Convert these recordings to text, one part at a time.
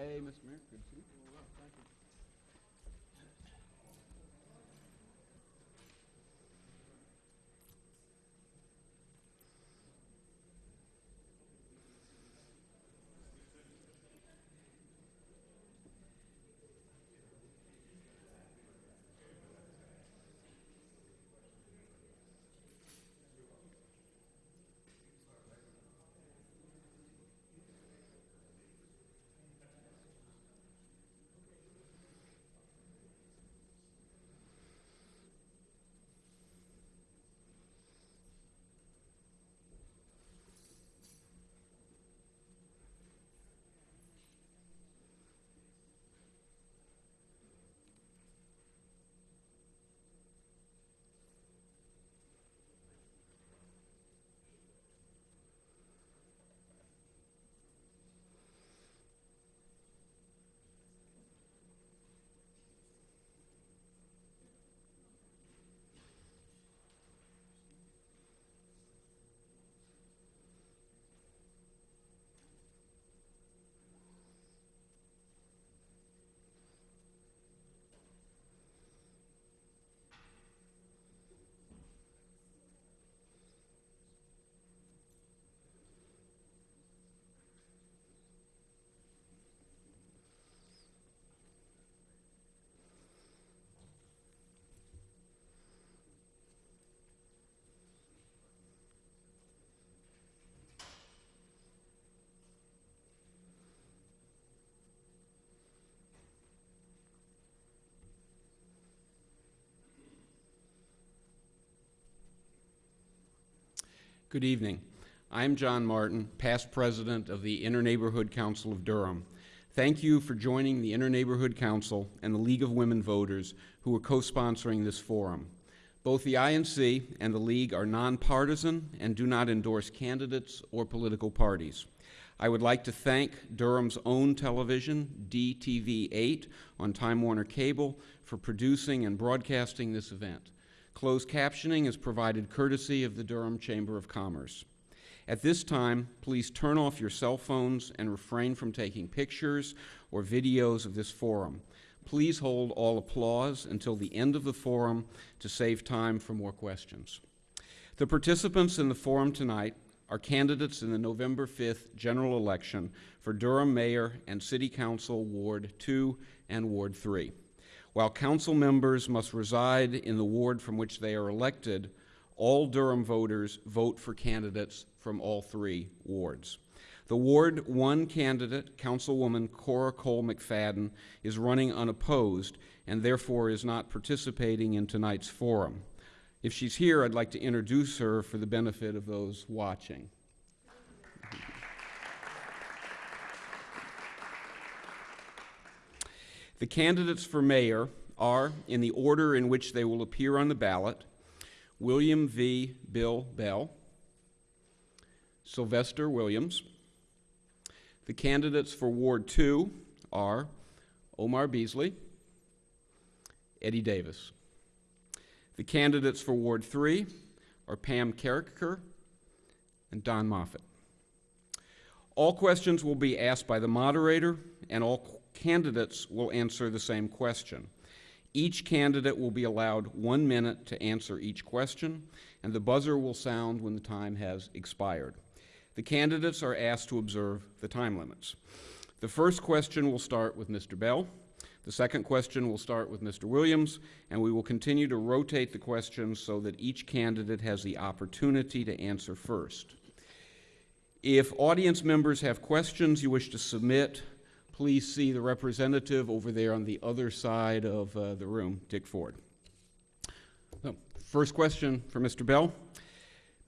Hey, Mr. Mayor, good to see you. Good evening. I'm John Martin, past president of the Interneighborhood Council of Durham. Thank you for joining the Interneighborhood Council and the League of Women Voters who are co-sponsoring this forum. Both the INC and the League are nonpartisan and do not endorse candidates or political parties. I would like to thank Durham's own television, DTV8, on Time Warner Cable for producing and broadcasting this event. Closed captioning is provided courtesy of the Durham Chamber of Commerce. At this time, please turn off your cell phones and refrain from taking pictures or videos of this forum. Please hold all applause until the end of the forum to save time for more questions. The participants in the forum tonight are candidates in the November 5th general election for Durham Mayor and City Council Ward 2 and Ward 3. While council members must reside in the ward from which they are elected, all Durham voters vote for candidates from all three wards. The Ward 1 candidate, Councilwoman Cora Cole McFadden, is running unopposed and therefore is not participating in tonight's forum. If she's here, I'd like to introduce her for the benefit of those watching. The candidates for mayor are, in the order in which they will appear on the ballot, William V. Bill Bell, Sylvester Williams. The candidates for Ward 2 are Omar Beasley, Eddie Davis. The candidates for Ward 3 are Pam Karriker and Don Moffitt. All questions will be asked by the moderator, and all candidates will answer the same question. Each candidate will be allowed one minute to answer each question, and the buzzer will sound when the time has expired. The candidates are asked to observe the time limits. The first question will start with Mr. Bell. The second question will start with Mr. Williams, and we will continue to rotate the questions so that each candidate has the opportunity to answer first. If audience members have questions you wish to submit, please see the representative over there on the other side of uh, the room, Dick Ford. So, first question for Mr. Bell.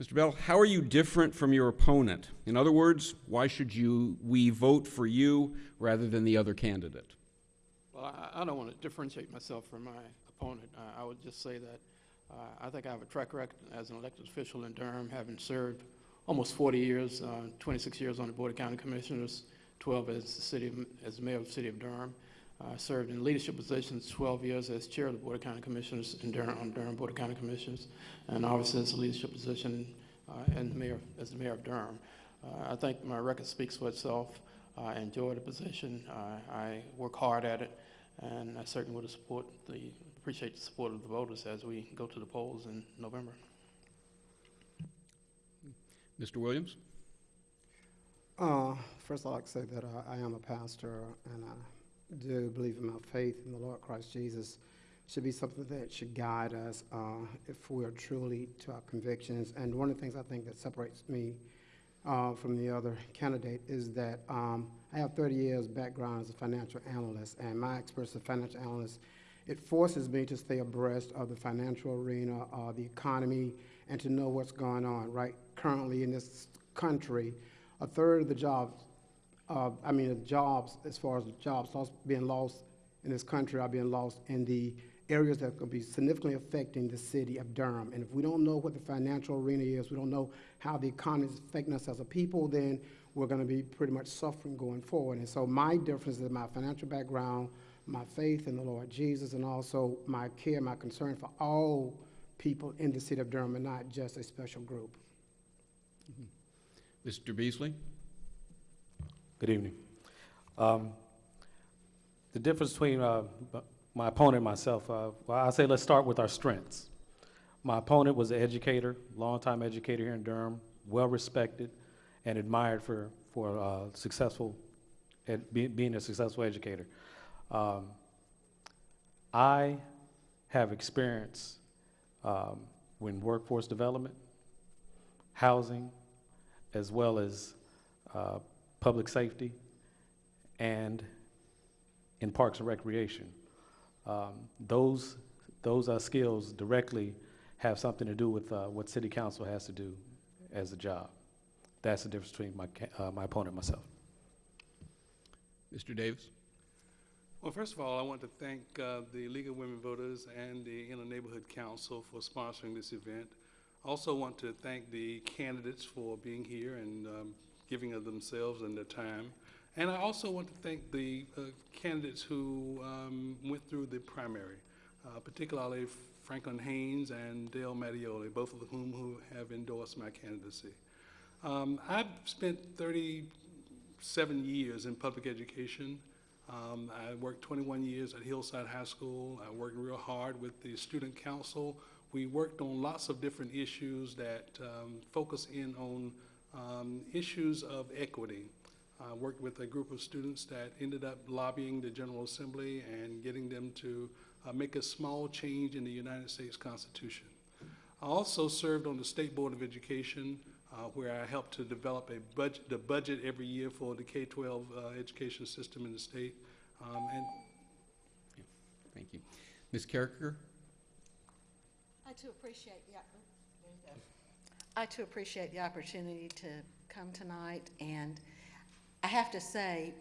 Mr. Bell, how are you different from your opponent? In other words, why should you, we vote for you rather than the other candidate? Well, I, I don't want to differentiate myself from my opponent. Uh, I would just say that uh, I think I have a track record as an elected official in Durham, having served almost 40 years, uh, 26 years on the Board of County Commissioners, 12 as the city of, as mayor of the city of Durham. I served in leadership positions 12 years as chair of the Board of County Commissioners in Durham, on Durham Board of County Commissioners, and obviously as a leadership position uh, and the mayor, as the mayor of Durham. Uh, I think my record speaks for itself. I enjoy the position. I, I work hard at it, and I certainly would support the, appreciate the support of the voters as we go to the polls in November. Mr. Williams? Uh, first, I'd like to say that I, am a pastor, and I do believe in my faith in the Lord Christ Jesus should be something that should guide us uh, if we are truly to our convictions. And one of the things I think that separates me uh, from the other candidate is that um, I have 30 years background as a financial analyst, and my experience as a financial analyst, it forces me to stay abreast of the financial arena, uh, the economy, and to know what's going on. Right currently in this country, a third of the jobs, uh, I mean, the jobs, as far as jobs lost, being lost in this country are being lost in the areas that could be significantly affecting the city of Durham. And if we don't know what the financial arena is, we don't know how the economy is affecting us as a people, then we're going to be pretty much suffering going forward. And so my difference is my financial background, my faith in the Lord Jesus, and also my care, my concern for all people in the city of Durham and not just a special group. Mr. Beasley? Good evening. Um, The difference between uh, my opponent and myself, uh, well, I'll say let's start with our strengths. My opponent was an educator, longtime educator here in Durham, well-respected and admired for, for uh, successful, ed- be- being a successful educator. Um, I have experience um, in workforce development, housing, as well as uh, public safety, and in parks and recreation. Um, those those uh, skills directly have something to do with uh, what city council has to do as a job. That's the difference between my uh, my opponent and myself. Mr. Davis? Well, first of all, I want to thank uh, the League of Women Voters and the Interneighborhood Council for sponsoring this event. Also want to thank the candidates for being here and um, giving of themselves and their time. And I also want to thank the uh, candidates who um, went through the primary, uh, particularly Franklin Haynes and Dale Mattioli, both of whom who have endorsed my candidacy. Um, I've spent 37 years in public education. Um, I worked 21 years at Hillside High School. I worked real hard with the student council. We worked on lots of different issues that um, focus in on um, issues of equity. I worked with a group of students that ended up lobbying the General Assembly and getting them to uh, make a small change in the United States Constitution. I also served on the State Board of Education, uh, where I helped to develop a budget, the budget every year for the K-12 uh, education system in the state. Um, and Thank you. Ms. Karriker? I too appreciate the, I too appreciate the opportunity to come tonight, and I have to say,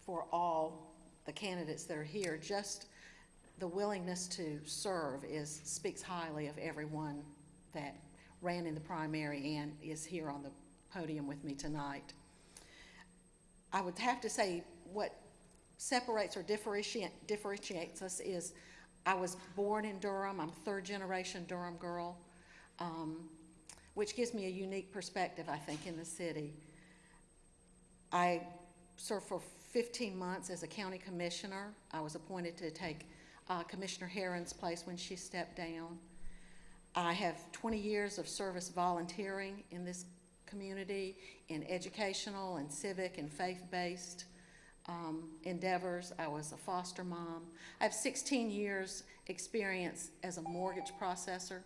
for all the candidates that are here, just the willingness to serve is, speaks highly of everyone that ran in the primary and is here on the podium with me tonight. I would have to say, what separates or differentiates us is I was born in Durham. I'm third generation Durham girl, um, which gives me a unique perspective, I think, in the city. I served for 15 months as a county commissioner. I was appointed to take uh, Commissioner Heron's place when she stepped down. I have 20 years of service volunteering in this community in educational and civic and faith-based um, endeavors. I was a foster mom. I have 16 years experience as a mortgage processor.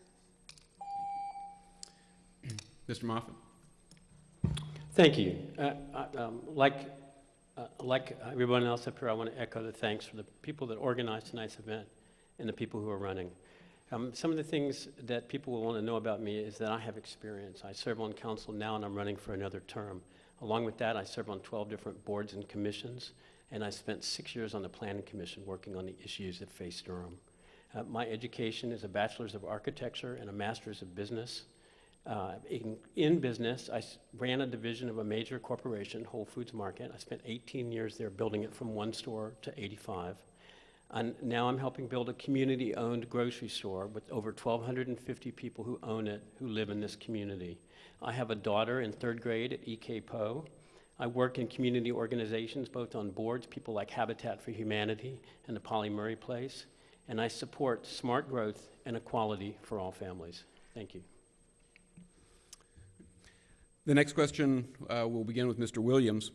Mr. Moffitt? Thank you. Uh, I- um, Like, uh, like everyone else up here, I want to echo the thanks for the people that organized tonight's event and the people who are running. Um, Some of the things that people will want to know about me is that I have experience. I serve on council now, and I'm running for another term. Along with that, I serve on 12 different boards and commissions, and I spent six years on the Planning Commission working on the issues that face Durham. Uh, My education is a Bachelor's of Architecture and a Master's of Business. Uh, In in business, I ran a division of a major corporation, Whole Foods Market. I spent 18 years there building it from one store to 85. And now I'm helping build a community-owned grocery store with over 1,250 people who own it, who live in this community. I have a daughter in third grade at EK Powe. I work in community organizations, both on boards, people like Habitat for Humanity and the Pauli Murray Place, and I support smart growth and equality for all families. Thank you. The next question uh, will begin with Mr. Williams.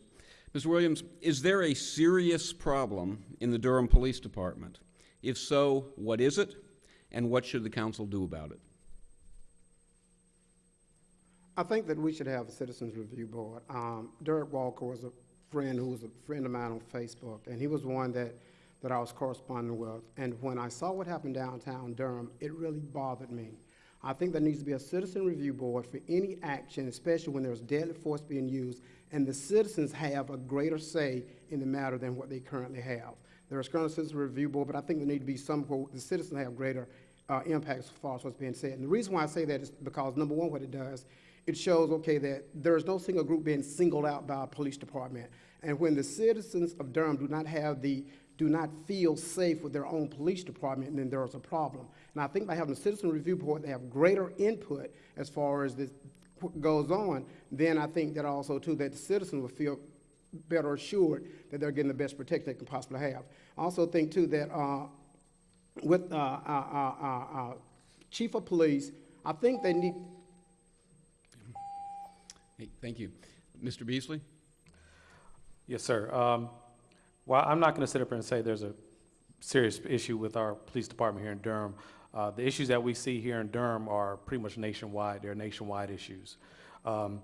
Mr. Williams, is there a serious problem in the Durham Police Department? If so, what is it, and what should the council do about it? I think that we should have a citizens review board. Um, Derek Walker was a friend who was a friend of mine on Facebook, and he was one that, that I was corresponding with. And when I saw what happened downtown Durham, it really bothered me. I think there needs to be a citizen review board for any action, especially when there's deadly force being used, and the citizens have a greater say in the matter than what they currently have. There's currently a citizen review board, but I think there need to be some where the citizens have greater uh, impact as far as what's being said. And the reason why I say that is because, number one, what it does, it shows, okay, that there is no single group being singled out by a police department. And when the citizens of Durham do not have the, do not feel safe with their own police department, then there is a problem. And I think by having a citizen review board, they have greater input as far as this goes on, then I think that also too, that the citizen will feel better assured that they're getting the best protection they can possibly have. I also think too that, uh, with, uh, uh, uh, uh, uh, chief of police, I think they need, Hey, Thank you. Mr. Beasley? Yes, sir. Um, Well, I'm not going to sit up here and say there's a serious issue with our police department here in Durham. Uh, The issues that we see here in Durham are pretty much nationwide. They're nationwide issues. Um,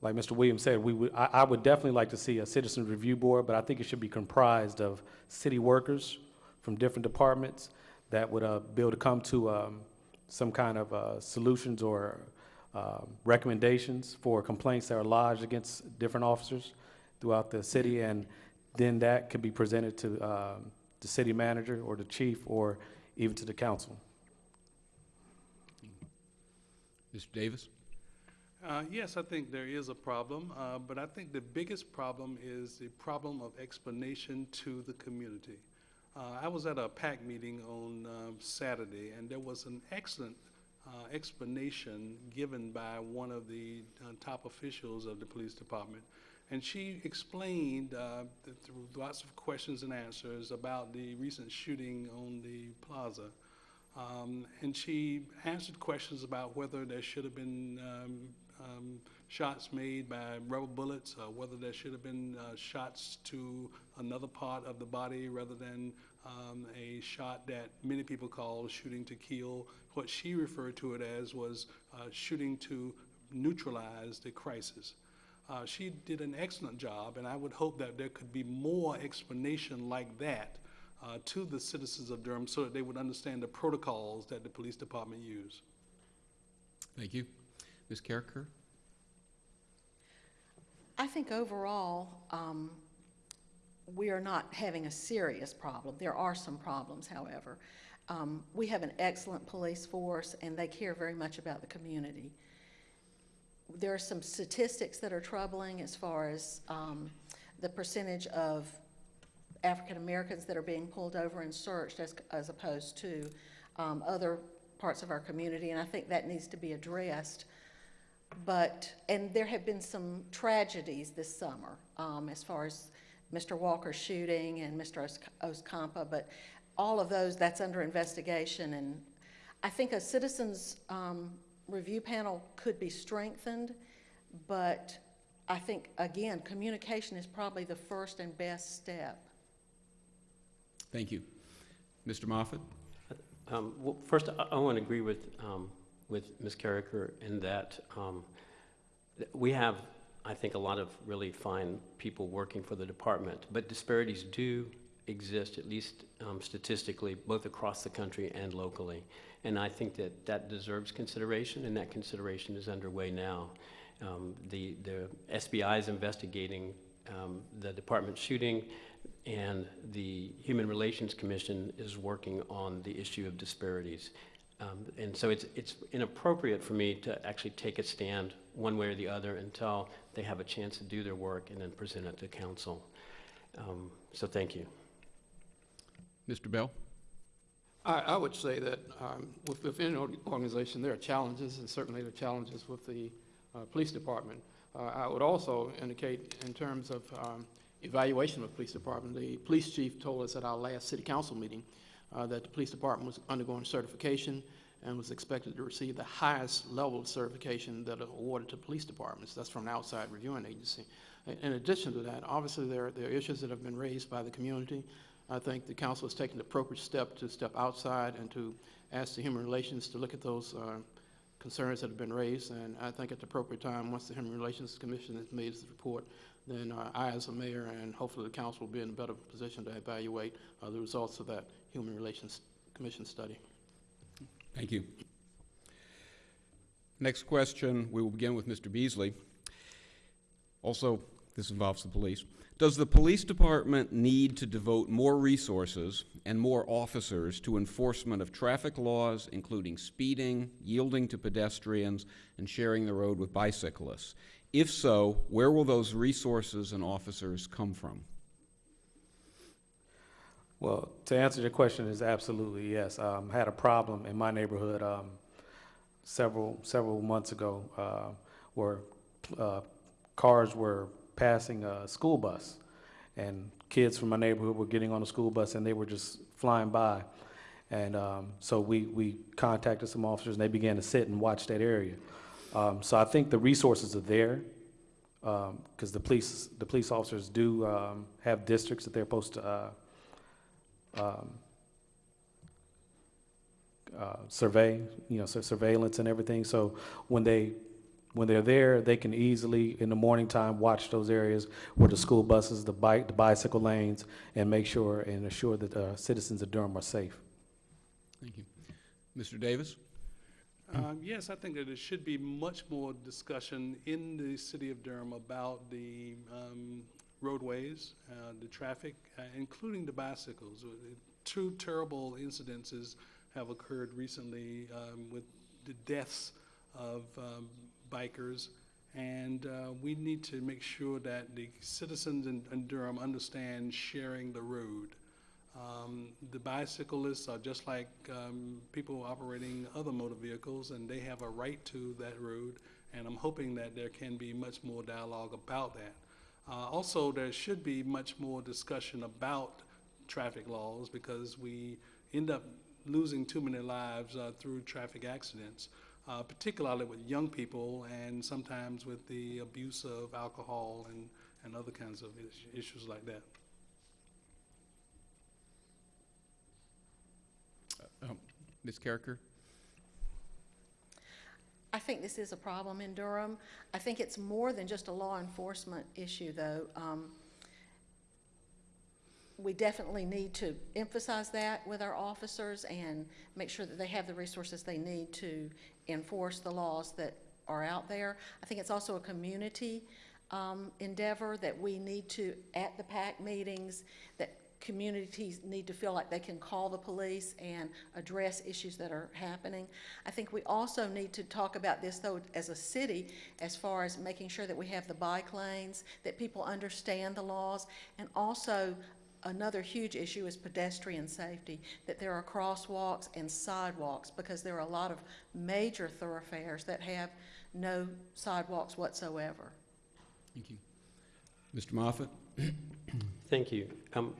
Like Mr. Williams said, we would, I, I would definitely like to see a citizen review board, but I think it should be comprised of city workers from different departments that would uh, be able to come to um, some kind of uh, solutions or um, recommendations for complaints that are lodged against different officers throughout the city, and then that could be presented to um, the city manager or the chief or even to the council. Mr. Davis? Uh, Yes, I think there is a problem, uh, but I think the biggest problem is the problem of explanation to the community. Uh, I was at a PAC meeting on um, Saturday, and there was an excellent uh, explanation given by one of the uh, top officials of the police department. And she explained, uh, th- through lots of questions and answers, about the recent shooting on the plaza. Um, and she answered questions about whether there should have been um, um, shots made by rubber bullets, whether there should have been uh, shots to another part of the body rather than um, a shot that many people call shooting to kill. What she referred to it as was uh, shooting to neutralize the crisis. Uh, she did an excellent job, and I would hope that there could be more explanation like that uh, to the citizens of Durham so that they would understand the protocols that the police department use. Thank you. Ms. Karriker? I think overall, um, we are not having a serious problem. There are some problems, however. Um, we have an excellent police force, and they care very much about the community. There are some statistics that are troubling as far as um, the percentage of African Americans that are being pulled over and searched as, as opposed to um, other parts of our community, and I think that needs to be addressed. But, and there have been some tragedies this summer, um, as far as Mr. Walker shooting and Mr. Os- Oscampa, but all of those, that's under investigation, and I think a citizens, um, review panel could be strengthened, but I think, again, communication is probably the first and best step. Thank you. Mr. Moffitt? Um, Well, first, I- I want to agree with, um, with Ms. Karriker in that um, we have, I think, a lot of really fine people working for the department, but disparities do exist, at least um, statistically, both across the country and locally. And I think that that deserves consideration, and that consideration is underway now. Um, The, the SBI is investigating um, the department shooting, and the Human Relations Commission is working on the issue of disparities. Um, And so it's, it's inappropriate for me to actually take a stand one way or the other until they have a chance to do their work and then present it to council. Um, So thank you. Mr. Bell? I, I would say that um, with, within an organization, there are challenges, and certainly there are challenges with the uh, police department. Uh, I would also indicate in terms of um, evaluation of the police department, the police chief told us at our last city council meeting uh, that the police department was undergoing certification and was expected to receive the highest level of certification that are awarded to police departments. That's from an outside reviewing agency. In- In addition to that, obviously, there, there are issues that have been raised by the community. I think the council has taken the appropriate step to step outside and to ask the Human Relations to look at those uh, concerns that have been raised. And I think at the appropriate time, once the Human Relations Commission has made its report, then uh, I, as a mayor, and hopefully the council will be in a better position to evaluate uh, the results of that Human Relations Commission study. Thank you. Next question, we will begin with Mr. Beasley. Also, this involves the police. Does the police department need to devote more resources and more officers to enforcement of traffic laws, including speeding, yielding to pedestrians, and sharing the road with bicyclists? If so, where will those resources and officers come from? Well, to answer your question is absolutely yes. Um, had a problem in my neighborhood, um, several, several months ago, uh, where, uh, cars were passing a school bus. And kids from my neighborhood were getting on the school bus and they were just flying by. And, um, so we, we contacted some officers and they began to sit and watch that area. Um, so I think the resources are there, um, cause the police, the police officers do, um, have districts that they're supposed to, uh, um, uh, survey, you know, sur- surveillance and everything. So when they, when they're there, they can easily, in the morning time, watch those areas where the school buses, the bike, the bicycle lanes, and make sure and assure that uh, citizens of Durham are safe. Thank you. Mr. Davis? Um, Yes, I think that there should be much more discussion in the city of Durham about the um, roadways, uh, the traffic, uh, including the bicycles. Uh, Two terrible incidences have occurred recently um, with the deaths of um, bikers. And uh, we need to make sure that the citizens in in Durham understand sharing the road. Um, The bicyclists are just like um, people operating other motor vehicles, and they have a right to that road, and I'm hoping that there can be much more dialogue about that. Uh, Also, there should be much more discussion about traffic laws, because we end up losing too many lives uh, through traffic accidents, uh, particularly with young people, and sometimes with the abuse of alcohol and, and other kinds of issues like that. Um, Ms. Karriker? I think this is a problem in Durham. I think it's more than just a law enforcement issue, though. Um, We definitely need to emphasize that with our officers and make sure that they have the resources they need to enforce the laws that are out there. I think it's also a community um, endeavor that we need to, at the PAC meetings, that communities need to feel like they can call the police and address issues that are happening. I think we also need to talk about this, though, as a city, as far as making sure that we have the bike lanes, that people understand the laws, and also, another huge issue is pedestrian safety, that there are crosswalks and sidewalks, because there are a lot of major thoroughfares that have no sidewalks whatsoever. Thank you. Mr. Moffitt? Thank you. Um,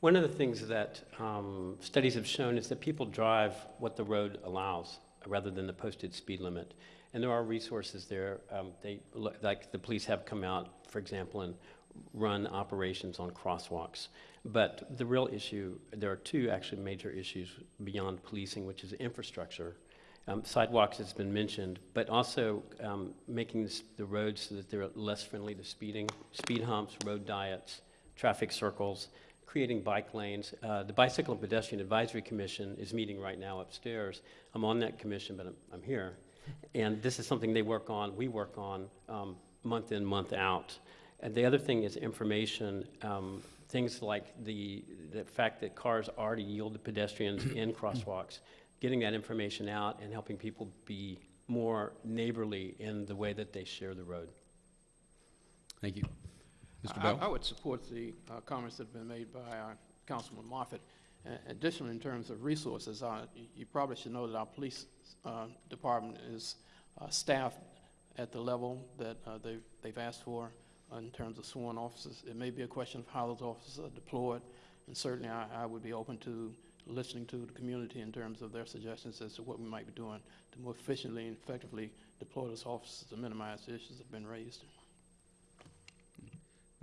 One of the things that um, studies have shown is that people drive what the road allows rather than the posted speed limit. And there are resources there. Um, They, like the police have come out, for example, and run operations on crosswalks. But the real issue, there are two actually major issues beyond policing, which is infrastructure. Um, Sidewalks has been mentioned, but also um, making this- the roads so that they're less friendly to speeding, speed humps, road diets, traffic circles, creating bike lanes. Uh, The Bicycle and Pedestrian Advisory Commission is meeting right now upstairs. I'm on that commission, but I'm, I'm here. And this is something they work on, we work on, um, month in, month out. And the other thing is information, um, things like the, the fact that cars already yield to pedestrians in crosswalks, getting that information out and helping people be more neighborly in the way that they share the road. Thank you. Mr. I- I would support the uh, comments that have been made by uh, Councilman Moffitt. Uh, Additionally, in terms of resources, uh, you you probably should know that our police uh, department is uh, staffed at the level that uh, they've, they've asked for in terms of sworn officers. It may be a question of how those officers are deployed, and certainly I, I would be open to listening to the community in terms of their suggestions as to what we might be doing to more efficiently and effectively deploy those officers to minimize the issues that have been raised.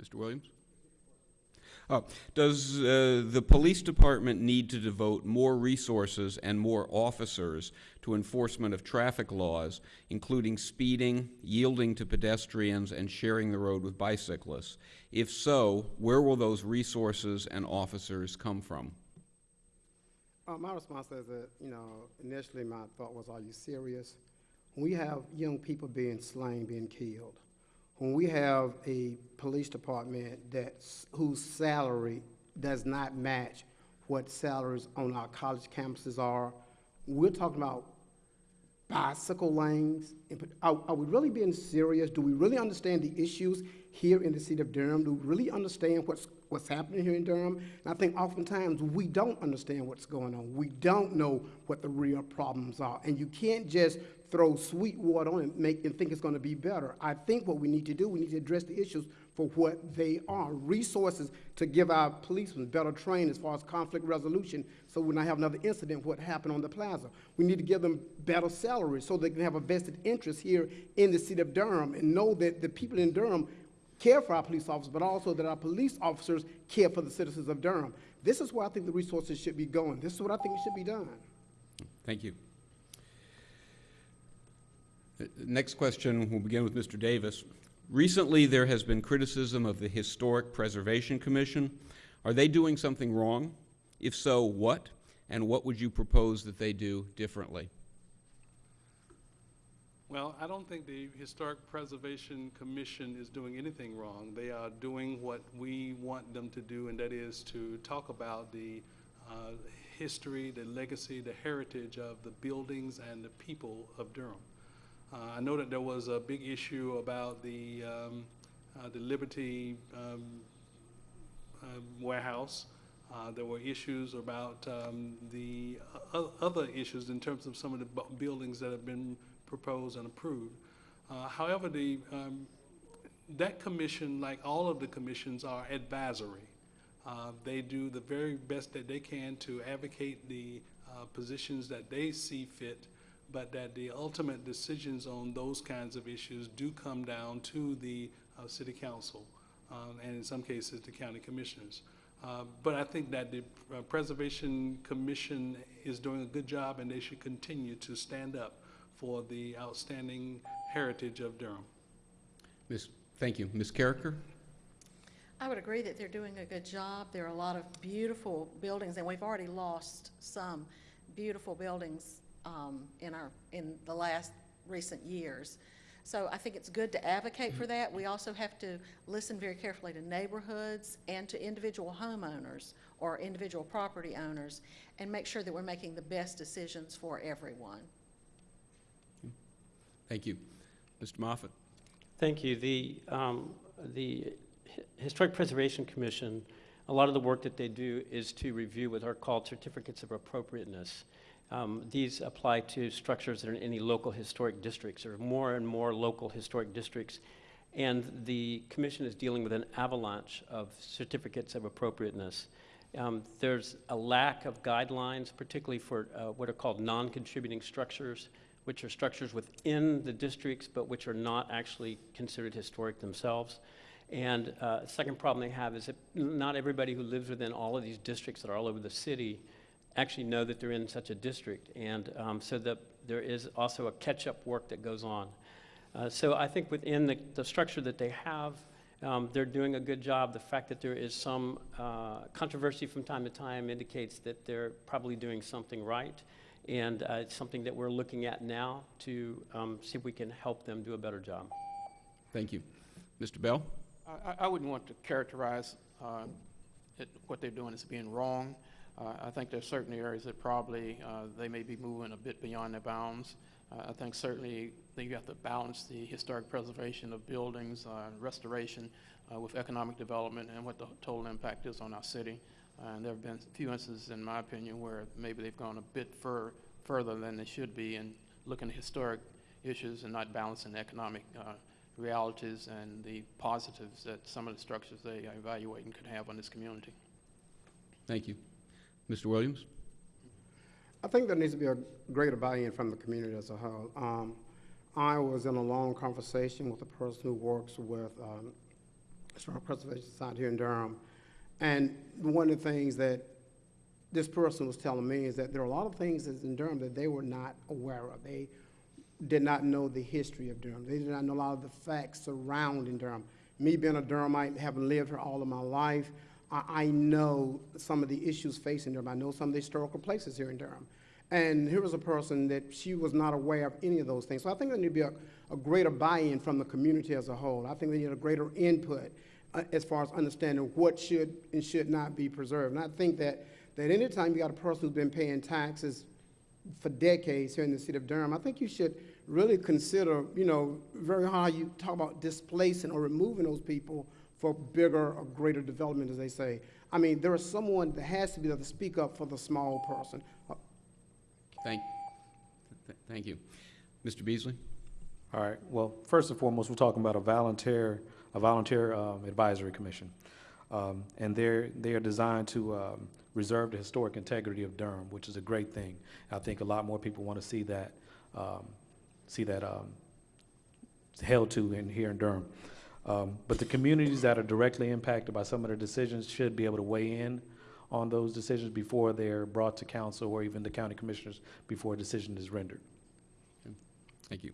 Mr. Williams? Oh, does uh, the police department need to devote more resources and more officers to enforcement of traffic laws, including speeding, yielding to pedestrians, and sharing the road with bicyclists? If so, where will those resources and officers come from? Uh, my response is that, you know, initially my thought was, are you serious? When we have young people being slain, being killed, when we have a police department that's, whose salary does not match what salaries on our college campuses are, we're talking about bicycle lanes. Are, are we really being serious? Do we really understand the issues here in the city of Durham? Do we really understand what's, what's happening here in Durham? And I think oftentimes we don't understand what's going on. We don't know what the real problems are. And you can't just throw sweet water on and make, and think it's gonna be better. I think what we need to do, we need to address the issues for what they are. Resources to give our policemen better training as far as conflict resolution, so when I have another incident, what happened on the plaza. We need to give them better salaries so they can have a vested interest here in the city of Durham and know that the people in Durham care for our police officers, but also that our police officers care for the citizens of Durham. This is where I think the resources should be going. This is what I think should be done. Thank you. Uh, Next question, we'll begin with Mr. Davis. Recently, there has been criticism of the Historic Preservation Commission. Are they doing something wrong? If so, what? And what would you propose that they do differently? Well, I don't think the Historic Preservation Commission is doing anything wrong. They are doing what we want them to do, and that is to talk about the uh, history, the legacy, the heritage of the buildings and the people of Durham. Uh, I know that there was a big issue about the, um, uh, the Liberty um, um, warehouse. Uh, There were issues about um, the other issues in terms of some of the bu- buildings that have been proposed and approved. However, the, um, that commission, like all of the commissions, are advisory. Uh, They do the very best that they can to advocate the uh, positions that they see fit, but that the ultimate decisions on those kinds of issues do come down to the uh, city council, um, and in some cases, the county commissioners. Uh, But I think that the uh, Preservation Commission is doing a good job, and they should continue to stand up for the outstanding heritage of Durham. Ms. Thank you. Ms. Karriker? I would agree that they're doing a good job. There are a lot of beautiful buildings, and we've already lost some beautiful buildings um, in our, in the last recent years. So I think it's good to advocate for that. We also have to listen very carefully to neighborhoods and to individual homeowners or individual property owners and make sure that we're making the best decisions for everyone. Thank you. Mr. Moffitt. Thank you. The, um, the Historic Preservation Commission, a lot of the work that they do is to review what are called certificates of appropriateness. Um, These apply to structures that are in any local historic districts. Are more and more local historic districts. And the commission is dealing with an avalanche of certificates of appropriateness. Um, There's a lack of guidelines, particularly for uh, what are called non-contributing structures, which are structures within the districts, but which are not actually considered historic themselves. And uh, second problem they have is that not everybody who lives within all of these districts that are all over the city actually know that they're in such a district. And um, so that there is also a catch-up work that goes on. Uh, So I think within the, the structure that they have, um, they're doing a good job. The fact that there is some uh, controversy from time to time indicates that they're probably doing something right. And uh, it's something that we're looking at now to um, see if we can help them do a better job. Thank you. Mr. Bell? I, I- I wouldn't want to characterize uh, it, what they're doing as being wrong. I think there's certain areas that probably uh, they may be moving a bit beyond their bounds. I think certainly you have to balance the historic preservation of buildings, uh, restoration uh, with economic development and what the total impact is on our city. And there have been a few instances, in my opinion, where maybe they've gone a bit fur, further than they should be in looking at historic issues and not balancing the economic realities and the positives that some of the structures they are evaluating could have on this community. Thank you. Mr. Williams? I think there needs to be a greater buy-in from the community as a whole. Um, I was in a long conversation with a person who works with um, Historic Preservation Society here in Durham, and one of the things that this person was telling me is that there are a lot of things in Durham that they were not aware of. They did not know the history of Durham. They did not know a lot of the facts surrounding Durham. Me being a Durhamite, having lived here all of my life, I, know some of the issues facing Durham. I know some of the historical places here in Durham. And here was a person that she was not aware of any of those things. So I think there need to be a, a greater buy-in from the community as a whole. I think they need a greater input uh, as far as understanding what should and should not be preserved. And I think that, that anytime you got a person who's been paying taxes for decades here in the city of Durham, I think you should really consider, you know, very hard you talk about displacing or removing those people for bigger or greater development, as they say. I mean, there is someone that has to be there to speak up for the small person. Thank, th- thank you. Mr. Beasley? All right, well, first and foremost, we're talking about a volunteer, a volunteer um, advisory commission. Um, And they're, they are designed to um, reserve the historic integrity of Durham, which is a great thing. I think a lot more people want to see that, um, see that um, held to in, here in Durham. Um, But the communities that are directly impacted by some of the decisions should be able to weigh in on those decisions before they're brought to council or even the county commissioners before a decision is rendered. Thank you.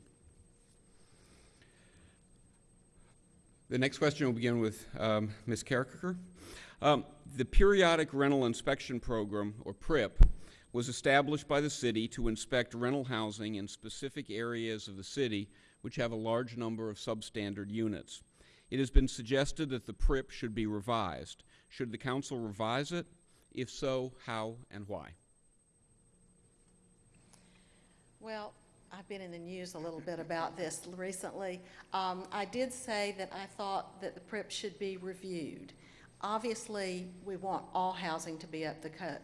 The next question will begin with um, Ms. Karriker. Um, The Periodic Rental Inspection Program, or PRIP, was established by the city to inspect rental housing in specific areas of the city which have a large number of substandard units. It has been suggested that the PRIP should be revised. Should the council revise it? If so, how and why? Well, I've been in the news a little bit about this recently. Um, I did say that I thought that the PRIP should be reviewed. Obviously, we want all housing to be up,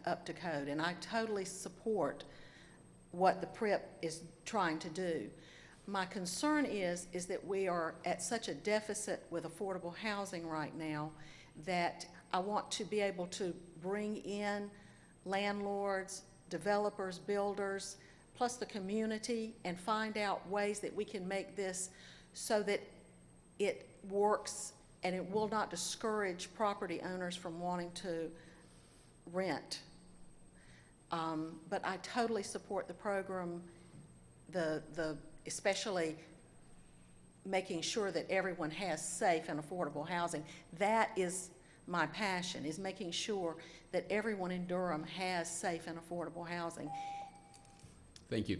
up to code, and I totally support what the PRIP is trying to do. My concern is, is that we are at such a deficit with affordable housing right now that I want to be able to bring in landlords, developers, builders, plus the community, and find out ways that we can make this so that it works and it will not discourage property owners from wanting to rent. Um, But I totally support the program, the, the, especially making sure that everyone has safe and affordable housing. That is my passion, is making sure that everyone in Durham has safe and affordable housing. Thank you.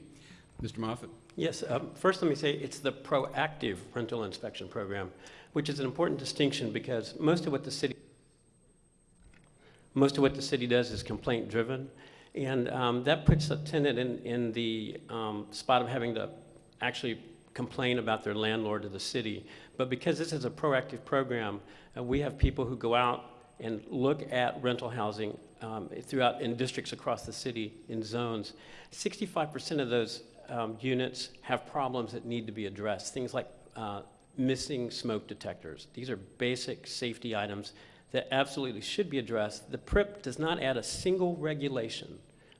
Mr. Moffitt? Yes, um, first let me say it's the proactive rental inspection program, which is an important distinction because most of what the city, most of what the city does is complaint-driven, and um, that puts a tenant in, in the um, spot of having to actually complain about their landlord to the city. But because this is a proactive program, uh, we have people who go out and look at rental housing um, throughout, in districts across the city, in zones. 65% of those um, units have problems that need to be addressed, things like uh, missing smoke detectors. These are basic safety items that absolutely should be addressed. The PRIP does not add a single regulation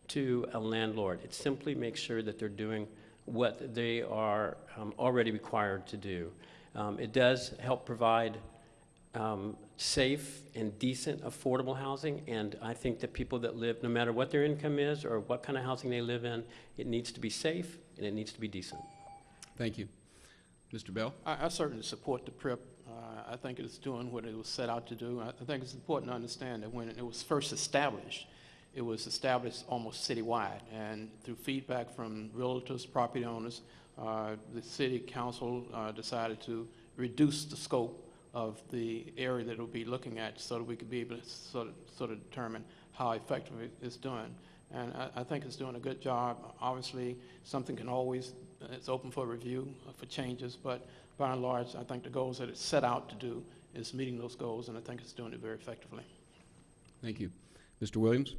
to a landlord. It simply makes sure that they're doing what they are um, already required to do. Um, It does help provide um, safe and decent, affordable housing, and I think that people that live, no matter what their income is or what kind of housing they live in, it needs to be safe and it needs to be decent. Thank you. Mr. Bell? I, I certainly support the PRIP. Uh, I think it's doing what it was set out to do. I, I think it's important to understand that when it was first established, it was established almost citywide, and through feedback from realtors, property owners, uh, the city council uh, decided to reduce the scope of the area that it will be looking at so that we could be able to sort of, sort of determine how effective it is doing. And I, I think it's doing a good job. Obviously, something can always, it's open for review, uh, for changes, but by and large, I think the goals that it's set out to do is meeting those goals, and I think it's doing it very effectively. Thank you. Mr. Williams?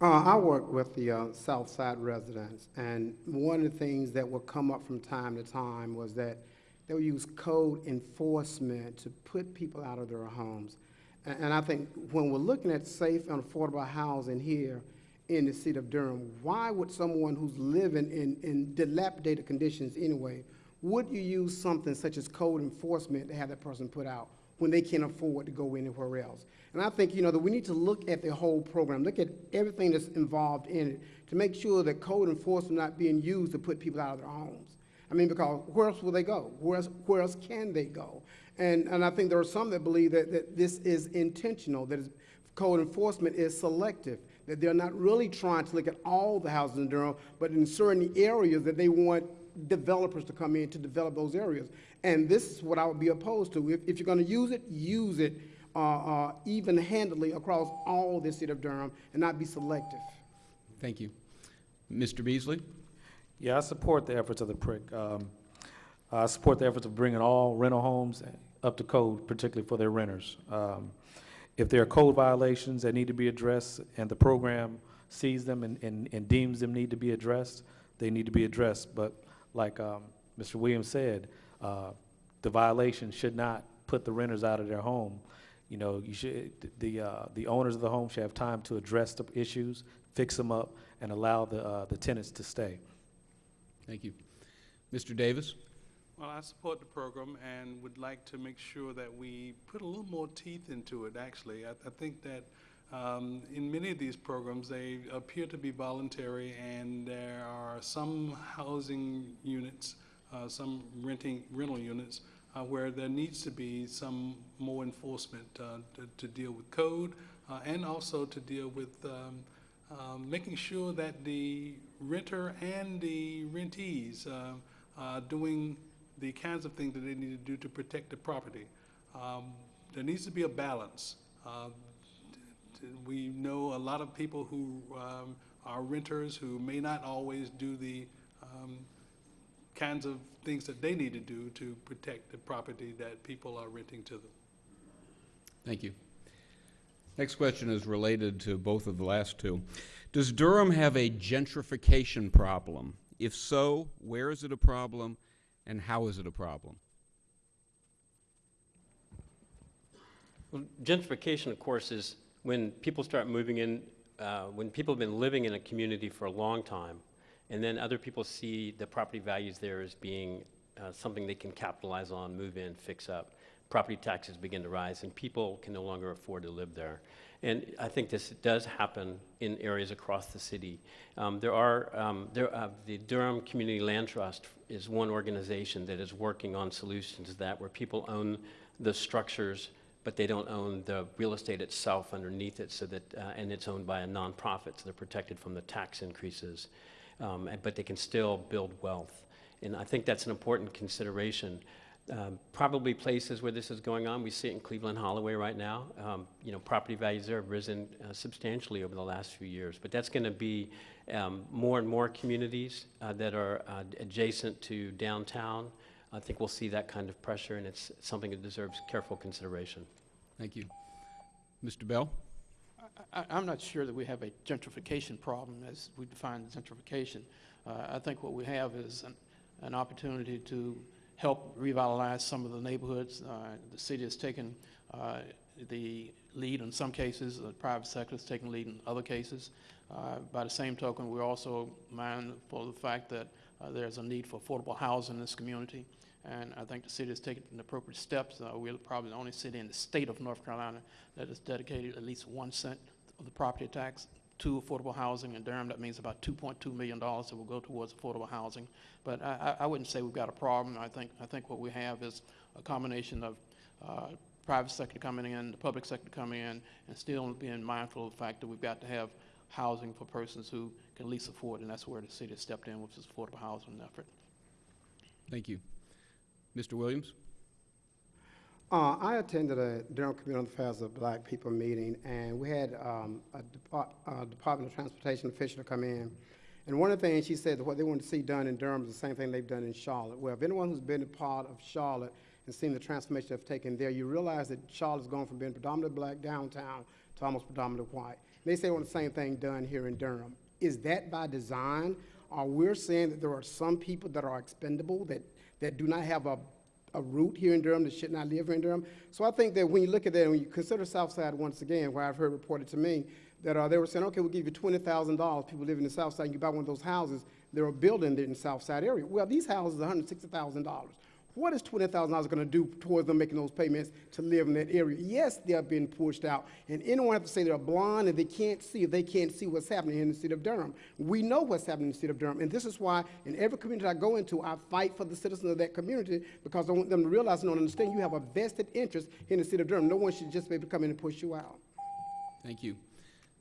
Uh, I work with the uh, South Side residents, and one of the things that would come up from time to time was that they would use code enforcement to put people out of their homes. A- And, I think when we're looking at safe and affordable housing here in the city of Durham, why would someone who's living in, in dilapidated conditions anyway, would you use something such as code enforcement to have that person put out when they can't afford to go anywhere else? And I think, you know, that we need to look at the whole program, look at everything that's involved in it to make sure that code enforcement not being used to put people out of their homes. I mean, because where else will they go? Where else, where else can they go? And, and I think there are some that believe that, that this is intentional, that code enforcement is selective, that they're not really trying to look at all the houses in Durham, but in certain areas that they want developers to come in to develop those areas. And this is what I would be opposed to. If, if you're gonna use it, use it uh, uh, even-handedly across all the city of Durham and not be selective. Thank you. Mr. Beasley? Yeah, I support the efforts of the PRIP. Um, I support the efforts of bringing all rental homes up to code, particularly for their renters. Um, If there are code violations that need to be addressed and the program sees them and, and and deems them need to be addressed, they need to be addressed. But like um, Mr. Williams said, uh, the violation should not put the renters out of their home. You know, you should, the, uh, the owners of the home should have time to address the issues, fix them up, and allow the, uh, the tenants to stay. Thank you. Mr. Davis? Well, I support the program and would like to make sure that we put a little more teeth into it, actually. I, I think that um, in many of these programs, they appear to be voluntary, and there are some housing units, uh, some renting, rental units, uh, where there needs to be some more enforcement uh, to, to deal with code uh, and also to deal with um, um, making sure that the renter and the rentees uh, are doing the kinds of things that they need to do to protect the property. Um, There needs to be a balance. Uh, We know a lot of people who um, are renters who may not always do the um, kinds of things that they need to do to protect the property that people are renting to them. Thank you. Next question is related to both of the last two. Does Durham have a gentrification problem? If so, where is it a problem, and how is it a problem? Well, Gentrification, of course, is when people start moving in, uh, when people have been living in a community for a long time, and then other people see the property values there as being uh, something they can capitalize on, move in, fix up. Property taxes begin to rise, and people can no longer afford to live there. And I think this does happen in areas across the city. Um, There are, um, there, uh, the Durham Community Land Trust is one organization that is working on solutions that, where people own the structures but they don't own the real estate itself underneath it, so that, uh, and it's owned by a nonprofit, so they're protected from the tax increases. Um, and- But they can still build wealth. And I think that's an important consideration. Um, Probably places where this is going on, we see it in Cleveland Holloway right now. Um, You know, property values there have risen uh, substantially over the last few years. But that's going to be um, more and more communities uh, that are uh, adjacent to downtown. I think we'll see that kind of pressure, and it's something that deserves careful consideration. Thank you. Mr. Bell? I, I'm not sure that we have a gentrification problem as we define gentrification. Uh, I think what we have is an, an opportunity to help revitalize some of the neighborhoods. Uh, the city has taken, uh, the lead in some cases, the private sector has taken lead in other cases. Uh, by the same token, we're also mindful of the fact that uh, there's a need for affordable housing in this community. And I think the city has taken the appropriate steps. Uh, we're probably the only city in the state of North Carolina that has dedicated at least one cent of the property tax to affordable housing. In Durham, that means about $2.2 million that will go towards affordable housing. But I, I wouldn't say we've got a problem. I think, I think what we have is a combination of uh, private sector coming in, the public sector coming in, and still being mindful of the fact that we've got to have housing for persons who can least afford, and that's where the city has stepped in with this affordable housing effort. Thank you. Mr. Williams? Uh, I attended a Durham Community Affairs of Black People meeting, and we had um, a uh, Department of Transportation official come in. And one of the things she said that what they want to see done in Durham is the same thing they've done in Charlotte. Well, if anyone who's been a part of Charlotte and seen the transformation they've taken there, you realize that Charlotte's gone from being predominantly black downtown to almost predominantly white. They say want the same thing done here in Durham. Is that by design? Or we're saying that there are some people that are expendable, that, that do not have a, a root here in Durham, that should not live here in Durham? So I think that when you look at that, and when you consider Southside once again, where I've heard reported to me, that uh, they were saying, okay, we'll give you twenty thousand dollars, people live in the South Side, you buy one of those houses, they're a building in the South Side area. Well, these houses are hundred sixty thousand dollars. What is twenty thousand dollars gonna do towards them making those payments to live in that area? Yes, they're being pushed out, and anyone have to say they're blind and they can't see if they can't see what's happening in the city of Durham. We know what's happening in the city of Durham, and this is why in every community I go into, I fight for the citizens of that community because I want them to realize and understand you have a vested interest in the city of Durham. No one should just be able to come in and push you out. Thank you.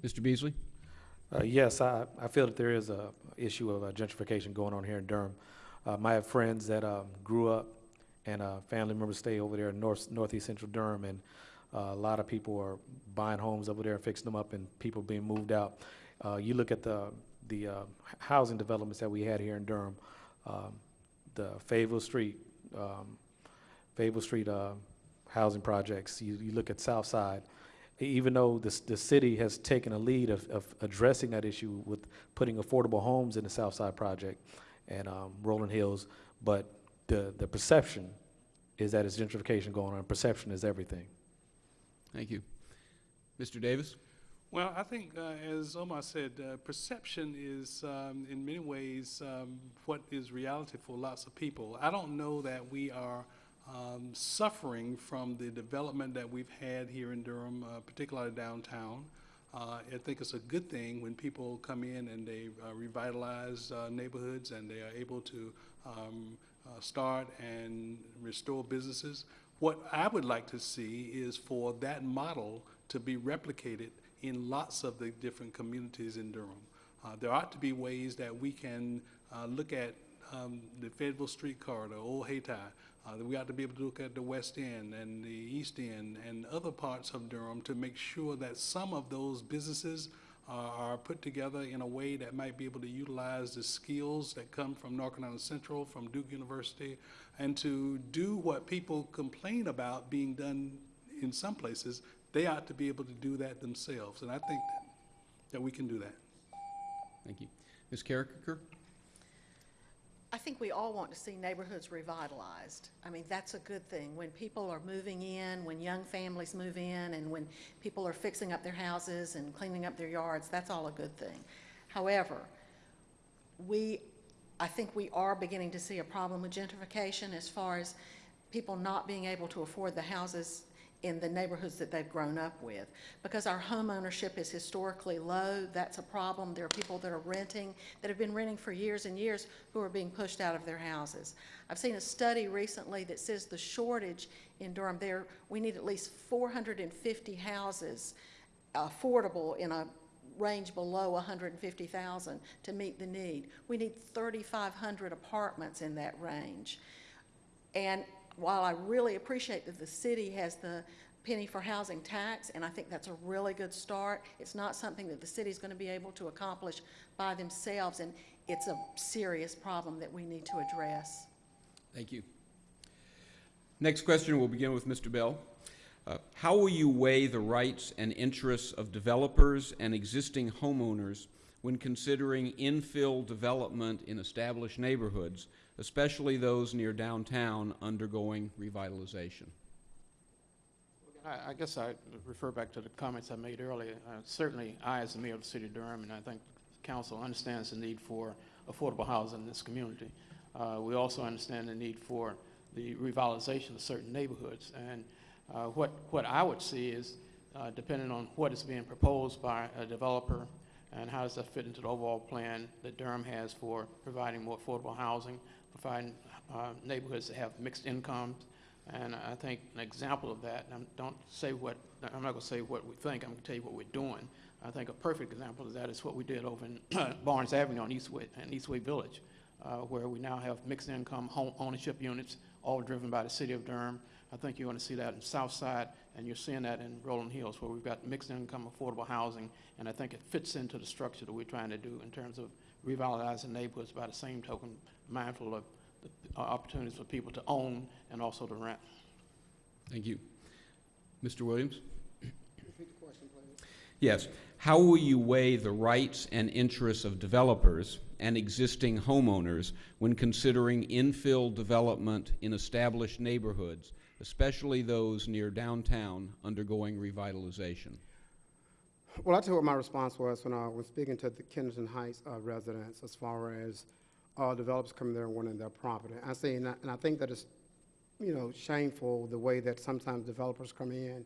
Mr. Beasley? Uh, Yes, I, I feel that there is a issue of uh, gentrification going on here in Durham. Um, I have friends that um, grew up and uh, family members stay over there in north, northeast central Durham, and uh, a lot of people are buying homes over there fixing them up, and people being moved out. Uh, You look at the, the uh, housing developments that we had here in Durham, um, the Fayetteville Street, um, Street uh, housing projects, you, you look at South Side, E- even though the, the city has taken a lead of, of addressing that issue with putting affordable homes in the South Side project and um, Rolling Hills, but the, the perception is that it's gentrification going on. Perception is everything. Thank you. Mr. Davis? Well, I think, uh, as Omar said, uh, perception is, um, in many ways, um, what is reality for lots of people. I don't know that we are um, suffering from the development that we've had here in Durham, uh, particularly downtown. Uh, I think it's a good thing when people come in and they uh, revitalize uh, neighborhoods and they are able to um, uh, start and restore businesses. What I would like to see is for that model to be replicated in lots of the different communities in Durham. Uh, there ought to be ways that we can uh, look at um, the Fayetteville Street Corridor, Old Hayti. Uh, that we ought to be able to look at the West End and the East End and other parts of Durham to make sure that some of those businesses uh, are put together in a way that might be able to utilize the skills that come from North Carolina Central, from Duke University, and to do what people complain about being done in some places, they ought to be able to do that themselves. And I think that, that we can do that. Thank you. Ms. Karriker? I think we all want to see neighborhoods revitalized. I mean, that's a good thing. When people are moving in, when young families move in, and when people are fixing up their houses and cleaning up their yards, that's all a good thing. However, we, I think we are beginning to see a problem with gentrification as far as people not being able to afford the houses in the neighborhoods that they've grown up with. Because our home ownership is historically low, that's a problem. There are people that are renting, that have been renting for years and years, who are being pushed out of their houses. I've seen a study recently that says the shortage in Durham, there, we need at least 450 houses affordable in a range below 150,000 to meet the need. We need 3,500 apartments in that range. And while I really appreciate that the city has the penny for housing tax, and I think that's a really good start, it's not something that the city is going to be able to accomplish by themselves, and it's a serious problem that we need to address. Thank you. Next question we'll begin with Mr. Bell. Uh, How will you weigh the rights and interests of developers and existing homeowners when considering infill development in established neighborhoods, especially those near downtown undergoing revitalization? I, guess I refer back to the comments I made earlier. Uh, Certainly, I, as the mayor of the city of Durham, and I think the council understands the need for affordable housing in this community. Uh, We also understand the need for the revitalization of certain neighborhoods. And uh, what, what I would see is, uh, depending on what is being proposed by a developer and how does that fit into the overall plan that Durham has for providing more affordable housing, providing uh, neighborhoods that have mixed incomes, and I think an example of that, and I'm, don't say what, I'm not gonna say what we think, I'm gonna tell you what we're doing. I think a perfect example of that is what we did over in Barnes Avenue on Eastway, in Eastway Village, uh, where we now have mixed income home ownership units, all driven by the city of Durham. I think you're gonna see that in South Side, and you're seeing that in Rolling Hills, where we've got mixed income affordable housing, and I think it fits into the structure that we're trying to do in terms of revitalizing neighborhoods by the same token, mindful of the uh, opportunities for people to own and also to rent. Thank you. Mr. Williams? Repeat the question, please. Yes. How will you weigh the rights and interests of developers and existing homeowners when considering infill development in established neighborhoods, especially those near downtown undergoing revitalization? Well, I tell you what my response was when I was speaking to the Kennington Heights uh, residents as far as uh, developers coming there and wanting their property. I say, and I, and I think that it's, you know, shameful the way that sometimes developers come in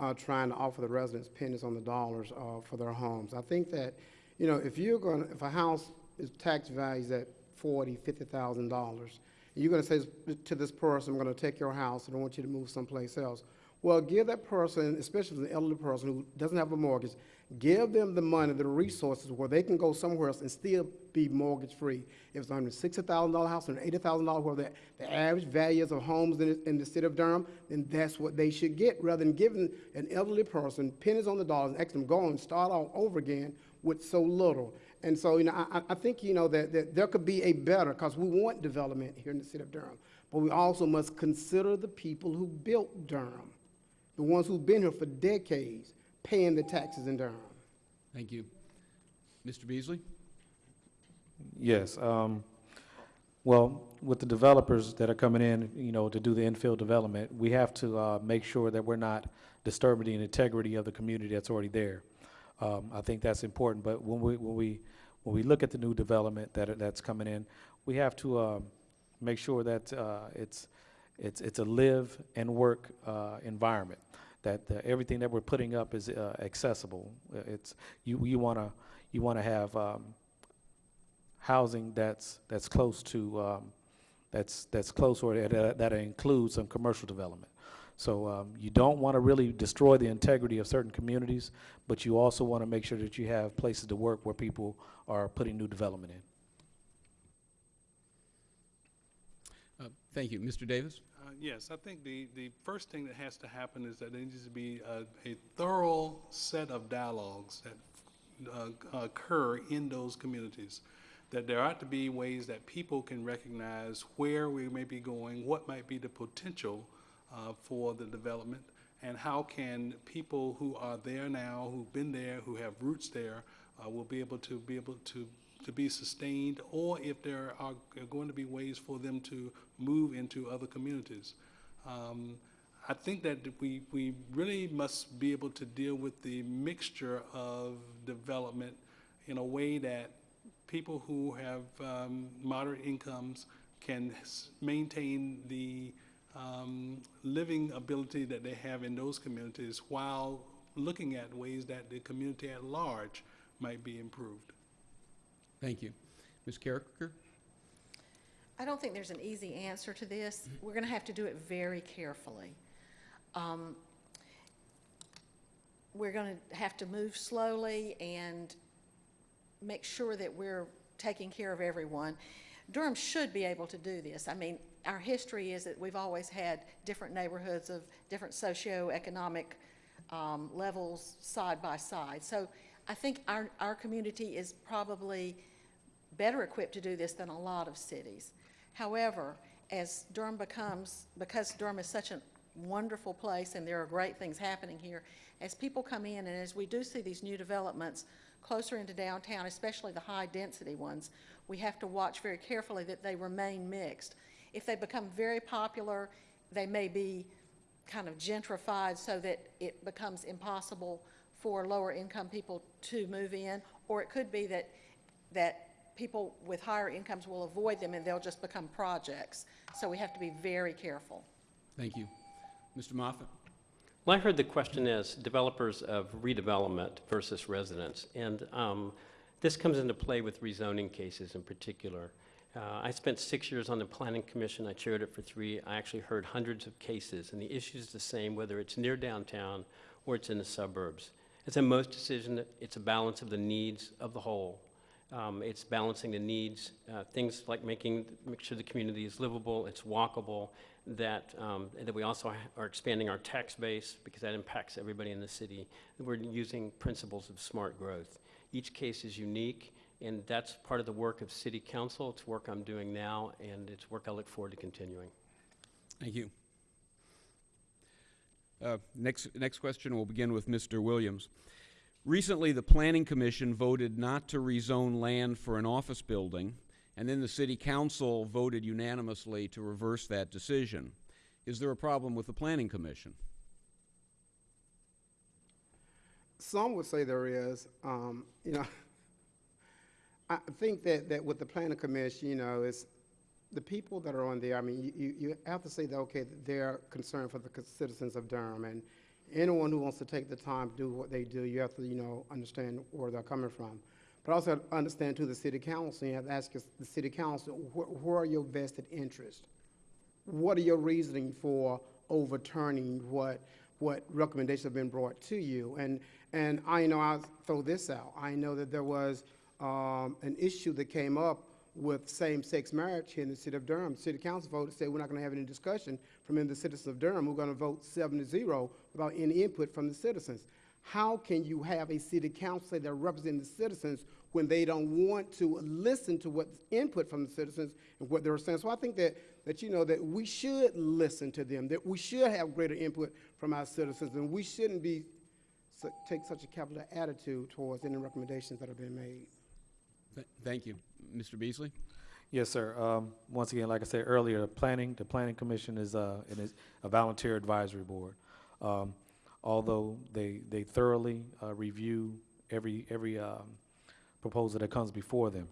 uh, trying to offer the residents pennies on the dollars uh, for their homes. I think that, you know, if you're going, if a house is tax values at forty, fifty thousand dollars, you're going to say to this person, "I'm going to take your house and I want you to move someplace else." Well, give that person, especially the elderly person who doesn't have a mortgage, give them the money, the resources where they can go somewhere else and still be mortgage-free. If it's a hundred sixty thousand dollar house, hundred eighty thousand dollar, where the, the average values of homes in, in the city of Durham, then that's what they should get, rather than giving an elderly person pennies on the dollar and asking them go and start all over again with so little. And so, you know, I, I- I think, you know, that, that there could be a better, because we want development here in the city of Durham, but we also must consider the people who built Durham the ones who've been here for decades, paying the taxes in Durham. Thank you. Mr. Beasley? Yes, um, well, with the developers that are coming in, you know, to do the infill development, we have to, uh, make sure that we're not disturbing the integrity of the community that's already there. Um, I think that's important, but when we, when we, when we look at the new development that, that's coming in, we have to, um, make sure that, uh, it's, it's, it's a live and work, uh, environment. That, uh, everything that we're putting up is, uh, accessible. Uh, It's, you, you wanna, you wanna have, um, housing that's, that's close to, um, that's, that's close or that, that includes some commercial development. So, um, you don't want to really destroy the integrity of certain communities, but you also want to make sure that you have places to work where people are putting new development in. Uh, Thank you. Mr. Davis? Uh, Yes, I think the, the first thing that has to happen is that there needs to be a, a thorough set of dialogues that uh, occur in those communities. That there ought to be ways that people can recognize where we may be going, what might be the potential uh, for the development, and how can people who are there now, who've been there, who have roots there, uh, will be able to be able to to be sustained, or if there are going to be ways for them to move into other communities. Um, I think that we, we really must be able to deal with the mixture of development in a way that people who have um, moderate incomes can maintain the um, living ability that they have in those communities while looking at ways that the community at large might be improved. Thank you. Ms. Karriker? I don't think there's an easy answer to this. We're going to have to do it very carefully. Um, We're going to have to move slowly and make sure that we're taking care of everyone. Durham should be able to do this. I mean, our history is that we've always had different neighborhoods of different socioeconomic um, levels side by side. So I think our, our community is probably better equipped to do this than a lot of cities. However, as Durham becomes, because Durham is such a wonderful place and there are great things happening here, as people come in and as we do see these new developments closer into downtown, especially the high-density ones, we have to watch very carefully that they remain mixed. If they become very popular, they may be kind of gentrified so that it becomes impossible for lower-income people to move in, or it could be that, that people with higher incomes will avoid them and they'll just become projects. So we have to be very careful. Thank you. Mr. Moffitt. Well, I heard the question is developers of redevelopment versus residents. And um, this comes into play with rezoning cases in particular. Uh, I spent six years on the Planning Commission. I chaired it for three. I actually heard hundreds of cases, and the issue is the same whether it's near downtown or it's in the suburbs. It's in most decision, it's a balance of the needs of the whole. Um, It's balancing the needs, uh, things like making, make sure the community is livable, it's walkable, that, um, that we also are expanding our tax base because that impacts everybody in the city. We're using principles of smart growth. Each case is unique, and that's part of the work of city council. It's work I'm doing now, and it's work I look forward to continuing. Thank you. Uh, Next, next question will begin with Mr. Williams. Recently, the Planning Commission voted not to rezone land for an office building, and then the City Council voted unanimously to reverse that decision. Is there a problem with the Planning Commission? Some would say there is, um, you know, I think that, that with the planning commission, you know, it's the people that are on there, I mean, you- you, have to say that, okay, they're concerned for the citizens of Durham, and anyone who wants to take the time to do what they do, you have to, you know, understand where they're coming from. But also understand to the city council, you have to ask the city council, wh- where are your vested interests? what are your reasoning for overturning what, what recommendations have been brought to you? And, and I know, I'll throw this out. I know that there was, um, an issue that came up with same-sex marriage here in the city of Durham. City council voted, said we're not gonna have any discussion from the citizens of Durham. We're gonna vote seven to zero without any input from the citizens. How can you have a city council that represents the citizens when they don't want to listen to what input from the citizens and what they're saying? So I think that, that, you know, that we should listen to them, that we should have greater input from our citizens, and we shouldn't be, take such a capital attitude towards any recommendations that have been made. Th- Thank you. Mr. Beasley? Yes, sir. Um, once again, like I said earlier, planning, the planning commission is, uh, is a volunteer advisory board. Um, although they, they thoroughly, uh, review every, every, um, proposal that comes before them.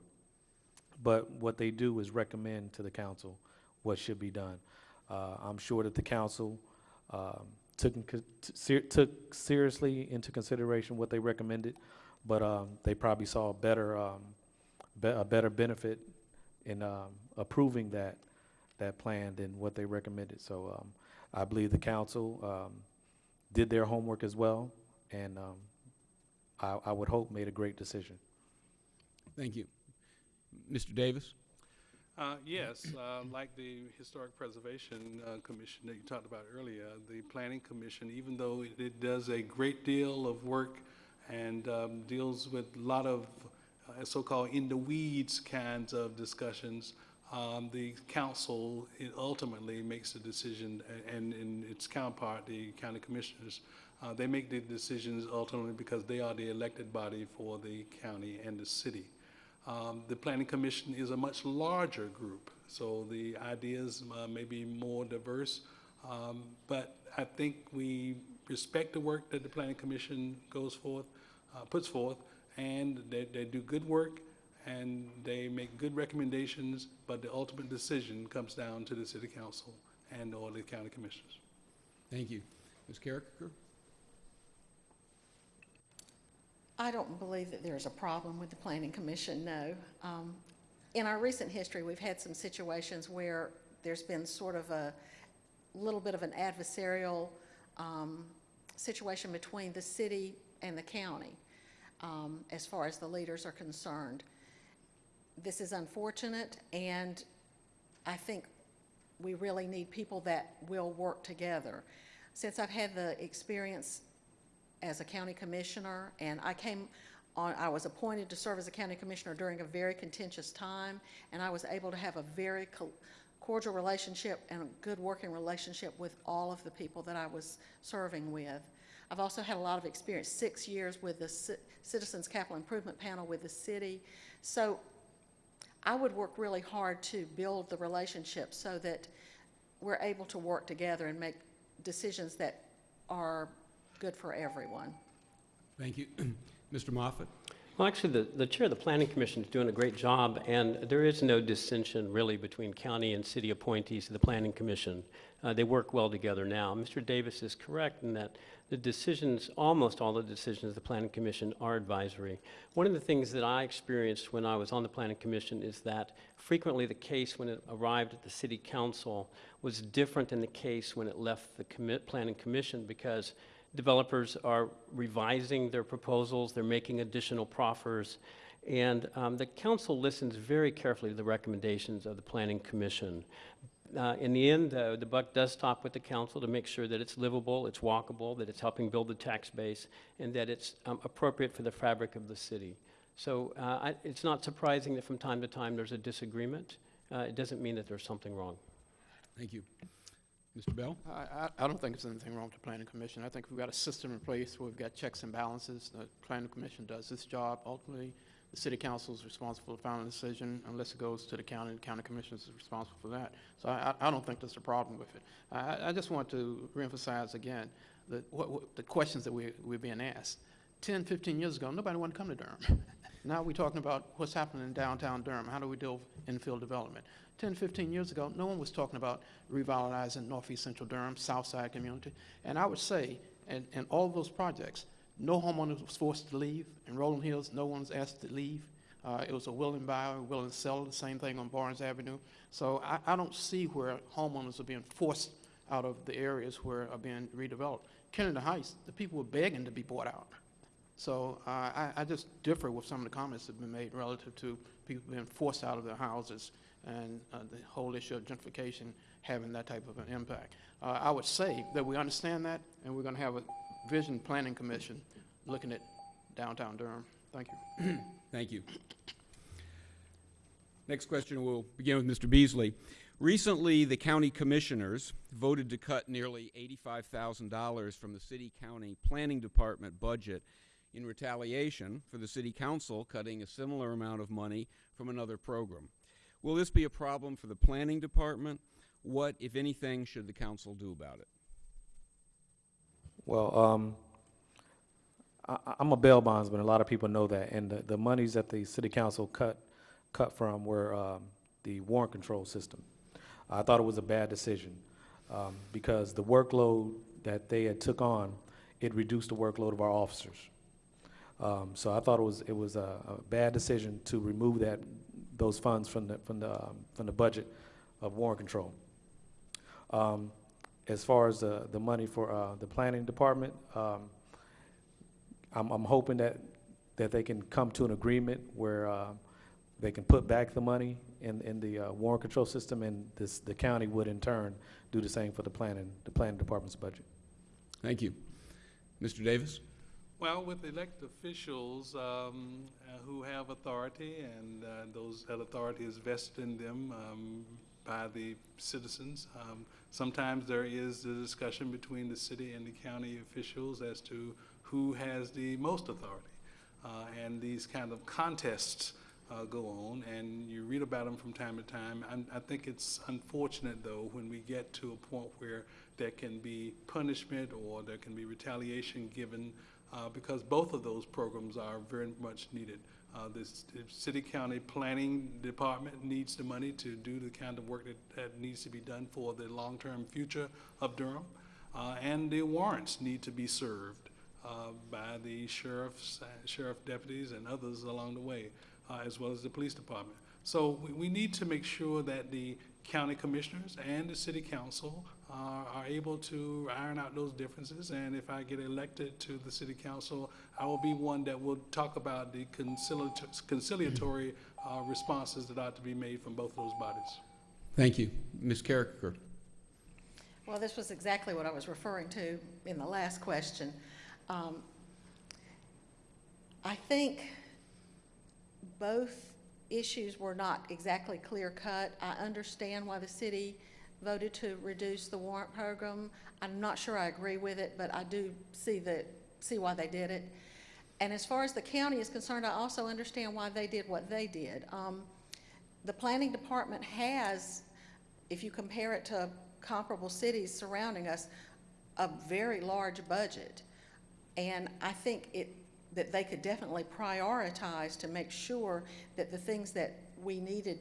But what they do is recommend to the council what should be done. Uh, I'm sure that the council, um, took, took seriously into consideration what they recommended, but, um, they probably saw better, um, be- a better benefit in um, approving that, that plan than what they recommended. So um, I believe the council um, did their homework as well, and um, I, I would hope made a great decision. Thank you. Mr. Davis? Uh, Yes, uh, like the Historic Preservation uh, Commission that you talked about earlier, the Planning Commission, even though it- it does a great deal of work and um, deals with a lot of uh, so-called in-the-weeds kinds of discussions, um, the council ultimately makes the decision, a- and its counterpart, the county commissioners, uh, they make the decisions ultimately because they are the elected body for the county and the city. Um, The Planning Commission is a much larger group, so the ideas uh, may be more diverse. Um, But I think we respect the work that the Planning Commission goes forth, uh, puts forth, and they, they do good work, and they make good recommendations, but the ultimate decision comes down to the city council and/or the county commissioners. Thank you. Ms. Karriker? I don't believe that there's a problem with the Planning Commission, no. Um, In our recent history, we've had some situations where there's been sort of a little bit of an adversarial um, situation between the city and the county, um, as far as the leaders are concerned. This is unfortunate, and I think we really need people that will work together. Since I've had the experience as a county commissioner, and I came on, I was appointed to serve as a county commissioner during a very contentious time, and I was able to have a very co- cordial relationship and a good working relationship with all of the people that I was serving with. I've also had a lot of experience, six years with the Ci- Citizens Capital Improvement Panel with the city. So I would work really hard to build the relationship so that we're able to work together and make decisions that are good for everyone. Thank you. Mr. Moffitt? Well, actually, the, the chair of the planning commission is doing a great job, and there is no dissension really between county and city appointees to the planning commission. Uh, they work well together now. Mr. Davis is correct in that the decisions, almost all the decisions of the planning commission are advisory. One of the things that I experienced when I was on the planning commission is that frequently the case when it arrived at the city council was different than the case when it left the commit, planning commission because developers are revising their proposals, they're making additional proffers, and um, the council listens very carefully to the recommendations of the planning commission. Uh, in the end, though, the buck does stop with the council to make sure that it's livable, it's walkable, that it's helping build the tax base, and that it's um, appropriate for the fabric of the city. So uh, I, it's not surprising that from time to time there's a disagreement. Uh, it doesn't mean that there's something wrong. Thank you. Mr. Bell? I, I, don't think there's anything wrong with the planning commission. I think we've got a system in place where we've got checks and balances. The planning commission does its job. Ultimately, the city council is responsible for the final decision unless it goes to the county, the county commission is responsible for that. So I, I don't think there's a problem with it. I, I- I just want to reemphasize again, that what, what, the questions that we, we're being asked. 10, 15 years ago, nobody wanted to come to Durham. Now we're talking about what's happening in downtown Durham. How do we deal with infill development? 10, 15 years ago, no one was talking about revitalizing northeast central Durham, south side community. And I would say, in, in all those projects, no homeowner was forced to leave. In Rolling Hills, no one's asked to leave. Uh, it was a willing buyer, willing seller, the same thing on Barnes Avenue. So I, I don't see where homeowners are being forced out of the areas where are being redeveloped. Kennedy Heights, the people were begging to be bought out. So uh, I, I just differ with some of the comments that have been made relative to people being forced out of their houses and uh, the whole issue of gentrification having that type of an impact. Uh, I would say that we understand that, and we're going to have a vision planning commission looking at downtown Durham. Thank you. Thank you. Next question will begin with Mr. Beasley. Recently, the county commissioners voted to cut nearly $85,000 from the city-county planning department budget in retaliation for the city council cutting a similar amount of money from another program. Will this be a problem for the planning department? What, if anything, should the council do about it? Well, um, I, I'm a bail bondsman, a lot of people know that, and the, the monies that the city council cut, cut from were, um, the warrant control system. I thought it was a bad decision, um, because the workload that they had took on, it reduced the workload of our officers. Um, so I thought it was, it was a, a bad decision to remove that, those funds from the, from the, um, from the budget of warrant control. Um, as far as the, the money for, uh, the planning department, um, I'm, I'm hoping that, that they can come to an agreement where, uh, they can put back the money in, in the, uh, control system, and this, the county would in turn do the same for the planning, the planning department's budget. Thank you. Mr. Davis? Well, with elected officials um, uh, who have authority, and uh, those, that authority is vested in them um, by the citizens, um, sometimes there is a discussion between the city and the county officials as to who has the most authority. Uh, And these kind of contests uh, go on, and you read about them from time to time. And I think it's unfortunate, though, when we get to a point where there can be punishment or there can be retaliation given, uh, because both of those programs are very much needed. Uh, This the city-county planning department needs the money to do the kind of work that, that needs to be done for the long-term future of Durham. Uh, And the warrants need to be served uh, by the sheriffs, uh, sheriff deputies and others along the way, uh, as well as the police department. So we, we need to make sure that the county commissioners and the city council are, are able to iron out those differences. And if I get elected to the city council, I will be one that will talk about the conciliatory, conciliatory uh, responses that ought to be made from both of those bodies. Thank you. Ms. Karriker? Well, this was exactly what I was referring to in the last question. Um, I think both issues were not exactly clear-cut. I understand why the city voted to reduce the warrant program. I'm not sure I agree with it, but I do see that, see why they did it. And as far as the county is concerned, I also understand why they did what they did. Um, The planning department has, if you compare it to comparable cities surrounding us, a very large budget. And I think it, that they could definitely prioritize to make sure that the things that we needed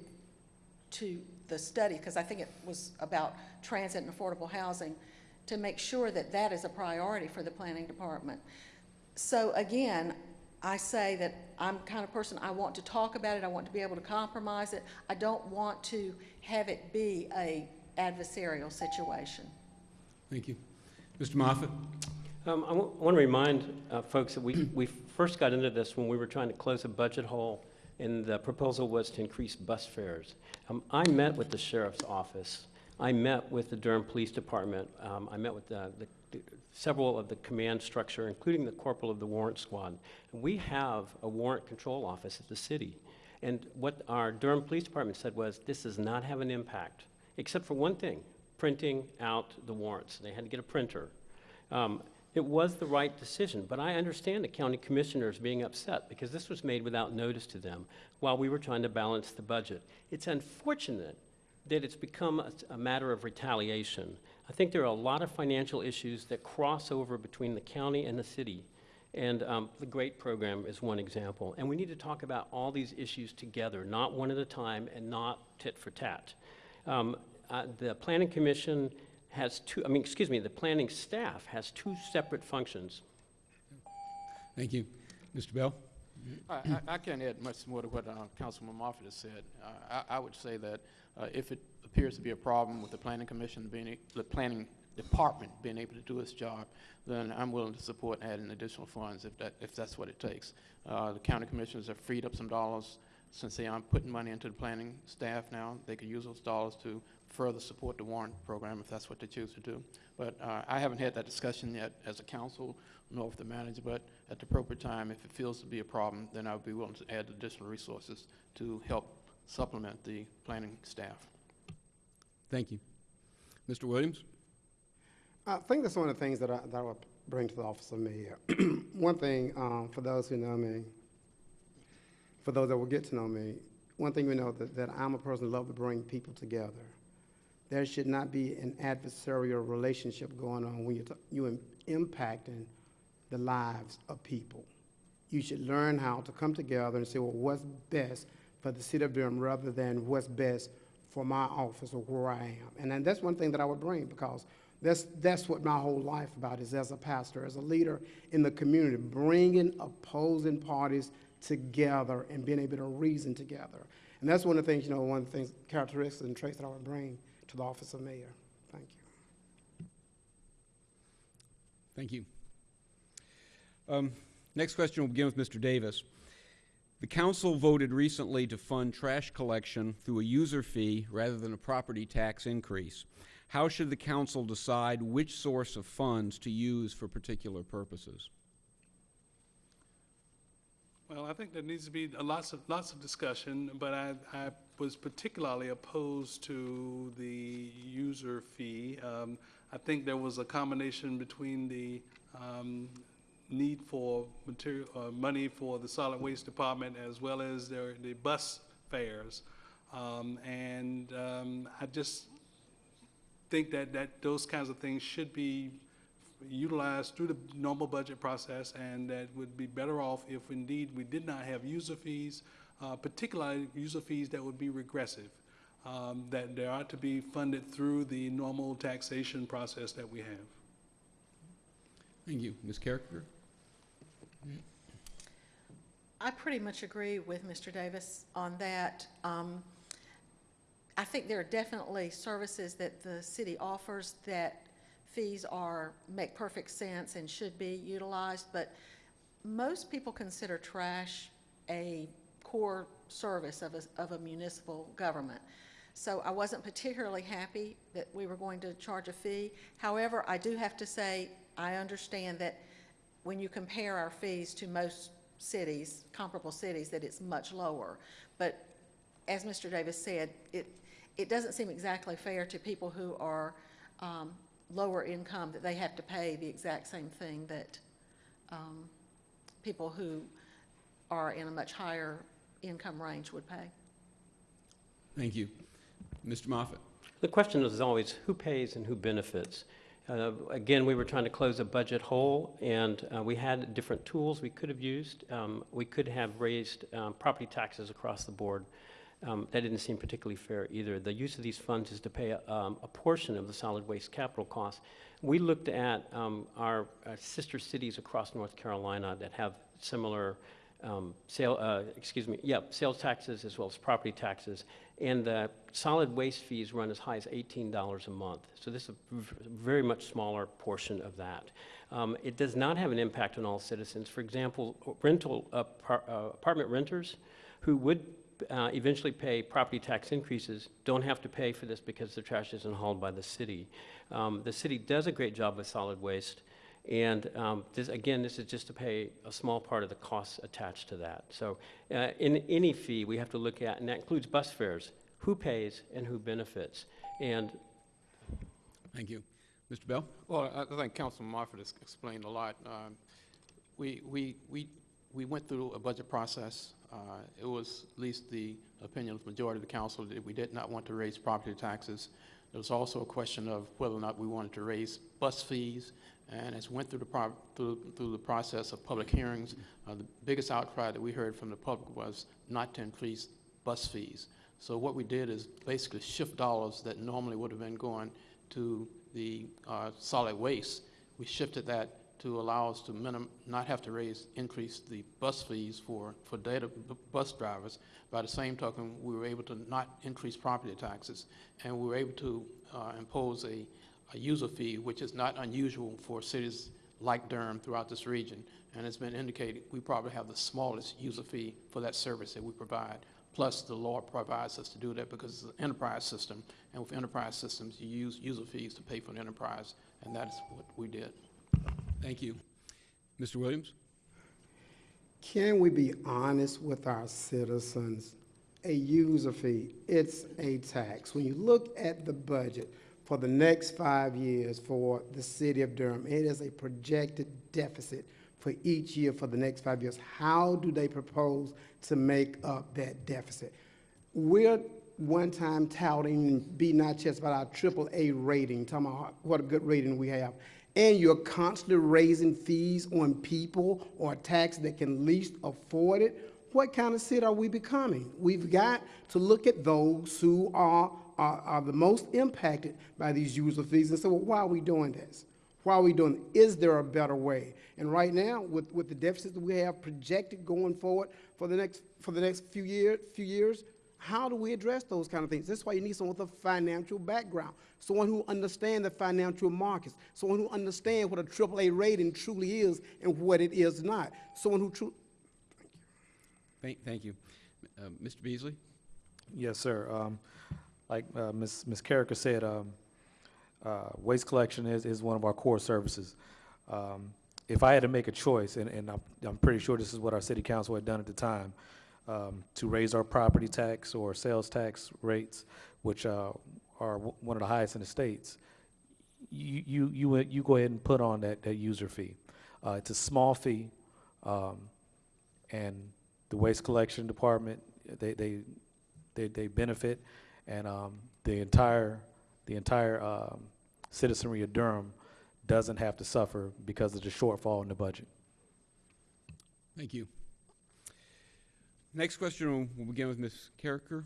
to the study, because I think it was about transit and affordable housing, to make sure that that is a priority for the planning department. So again, I say that I'm the kind of person, I want to talk about it, I want to be able to compromise it. I don't want to have it be a adversarial situation. Thank you. Mr. Moffitt? Um, I want to remind uh, folks that we, we first got into this when we were trying to close a budget hole, and the proposal was to increase bus fares. Um, I met with the sheriff's office. I met with the Durham Police Department. Um, I met with the, the, the- several of the command structure, including the corporal of the warrant squad. And we have a warrant control office at the city. And what our Durham Police Department said was, this does not have an impact, except for one thing. printing out the warrants. They had to get a printer. Um, It was the right decision, but I understand the county commissioners being upset because this was made without notice to them while we were trying to balance the budget. It's unfortunate that it's become a, a matter of retaliation. I think there are a lot of financial issues that cross over between the county and the city. And um, the GREAT program is one example. And we need to talk about all these issues together, not one at a time and not tit for tat. Um, uh, the Planning Commission has two, I mean, excuse me, the planning staff has two separate functions. Thank you. Mr. Bell? I, I- I can't add much more to what uh, Councilman Moffitt has said. Uh, I, I would say that uh, if it appears to be a problem with the planning commission being, the planning department being able to do its job, then I'm willing to support adding additional funds if that, if that's what it takes. Uh, The county commissioners have freed up some dollars since they aren't putting money into the planning staff now. They could use those dollars to further support the warrant program if that's what they choose to do. But uh, I haven't had that discussion yet as a council, nor with the manager, but at the appropriate time, if it feels to be a problem, then I would be willing to add additional resources to help supplement the planning staff. Thank you. Mr. Williams? I think that's one of the things that I, that I would bring to the office of mayor. One thing, um, for those who know me, for those that will get to know me, one thing we know that, that I'm a person who love to bring people together. There should not be an adversarial relationship going on when you're, you're impacting the lives of people. You should learn how to come together and say, well, what's best for the city of Durham rather than what's best for my office or where I am. And then that's one thing that I would bring because that's, that's what my whole life about is as a pastor, as a leader in the community, bringing opposing parties together and being able to reason together. And that's one of the things, you know, one of the things, characteristics and traits that I would bring to the office of mayor. Thank you. Thank you. Um, Next question will begin with Mr. Davis. The council voted recently to fund trash collection through a user fee rather than a property tax increase. How should the council decide which source of funds to use for particular purposes? Well, I think there needs to be a lots of, lots of discussion, but I, I was particularly opposed to the user fee. Um, I think there was a combination between the, um, need for material, uh, money for the solid waste department as well as their, the bus fares. Um, and, um, I just think that, that those kinds of things should be utilized through the normal budget process, and that would be better off if indeed we did not have user fees, uh, particularly user fees that would be regressive, um, that they ought to be funded through the normal taxation process that we have. Thank you. Ms. Karriker? I pretty much agree with Mr. Davis on that. Um, I think there are definitely services that the city offers that fees are, make perfect sense and should be utilized, but most people consider trash a core service of a, of a municipal government. So I wasn't particularly happy that we were going to charge a fee. However, I do have to say, I understand that when you compare our fees to most cities, comparable cities, that it's much lower. But as Mr. Davis said, it, it doesn't seem exactly fair to people who are um, lower income that they have to pay the exact same thing that um, people who are in a much higher income range would pay. Thank you. Mr. Moffitt. The question is always who pays and who benefits. Uh, Again, we were trying to close a budget hole, and uh, we had different tools we could have used. Um, We could have raised um, property taxes across the board. Um, That didn't seem particularly fair either. The use of these funds is to pay a um, a portion of the solid waste capital costs. We looked at um, our uh, sister cities across North Carolina that have similar um, sale, uh, excuse me, yeah, sales taxes as well as property taxes. And the solid waste fees run as high as $18 a month. So this is a very much smaller portion of that. Um, It does not have an impact on all citizens. For example, rental, apar- uh, apartment renters who would uh, eventually pay property tax increases don't have to pay for this because the trash isn't hauled by the city. Um, The city does a great job with solid waste. And um, this, again, this is just to pay a small part of the costs attached to that. So uh, in any fee, we have to look at, and that includes bus fares, who pays and who benefits. And Thank you. Mr. Bell? Well, I I think Councilman Moffitt has explained a lot. Um, We, we, we, we went through a budget process. Uh, It was at least the opinion of the majority of the council that we did not want to raise property taxes. There was also a question of whether or not we wanted to raise bus fees. And as we went through the, through, through the process of public hearings, uh, the biggest outcry that we heard from the public was not to increase bus fees. So what we did is basically shift dollars that normally would have been going to the uh, solid waste. We shifted that to allow us to minim, not have to raise, increase the bus fees for, for data bus drivers. By the same token, we were able to not increase property taxes, and we were able to uh, impose a, a user fee, which is not unusual for cities like Durham throughout this region. And it's been indicated, we probably have the smallest user fee for that service that we provide. Plus, the law provides us to do that because it's an enterprise system, and with enterprise systems, you use user fees to pay for the enterprise, and that is what we did. Thank you. Mr. Williams? Can we be honest with our citizens? A user fee, it's a tax. When you look at the budget for the next five years for the city of Durham, it is a projected deficit for each year for the next five years. How do they propose to make up that deficit? We're one time touting, beating our chest about our triple A rating, talking about what a good rating we have. And you're constantly raising fees on people or tax that can least afford it. What kind of city are we becoming? We've got to look at those who are, are, are the most impacted by these user fees and say, well, why are we doing this? Why are we doing? Is there a better way? And right now, with, with the deficits that we have projected going forward for the next, for the next few year, few years, how do we address those kind of things? That's why you need someone with a financial background, someone who understands the financial markets, someone who understands what a AAA rating truly is and what it is not, someone who truly, Thank, thank you. Uh, Mr. Beasley? Yes, sir. Um, Like uh, Ms. Ms. Karriker said, um, uh, waste collection is, is one of our core services. Um, If I had to make a choice, and, and I'm, I'm pretty sure this is what our city council had done at the time, um, to raise our property tax or sales tax rates, which uh, are one of the highest in the states, you, you, you, you go ahead and put on that, that user fee. Uh, It's a small fee, um, and the waste collection department, they, they, they, they benefit, and, um, the entire, the entire, um, citizenry of Durham doesn't have to suffer because of the shortfall in the budget. Thank you. Next question will begin with Ms. Karriker.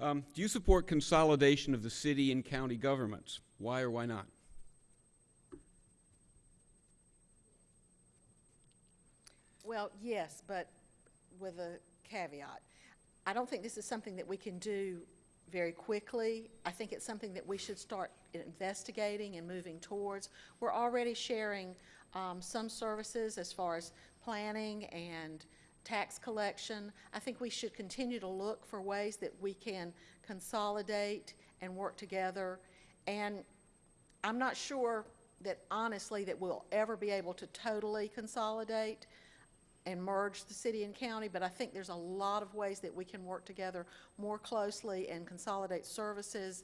Um, Do you support consolidation of the city and county governments? Why or why not? Well, yes, but with a caveat. I don't think this is something that we can do very quickly. I think it's something that we should start investigating and moving towards. We're already sharing um, some services as far as planning and tax collection. I think we should continue to look for ways that we can consolidate and work together. And I'm not sure that honestly that we'll ever be able to totally consolidate and merge the city and county, but I think there's a lot of ways that we can work together more closely and consolidate services,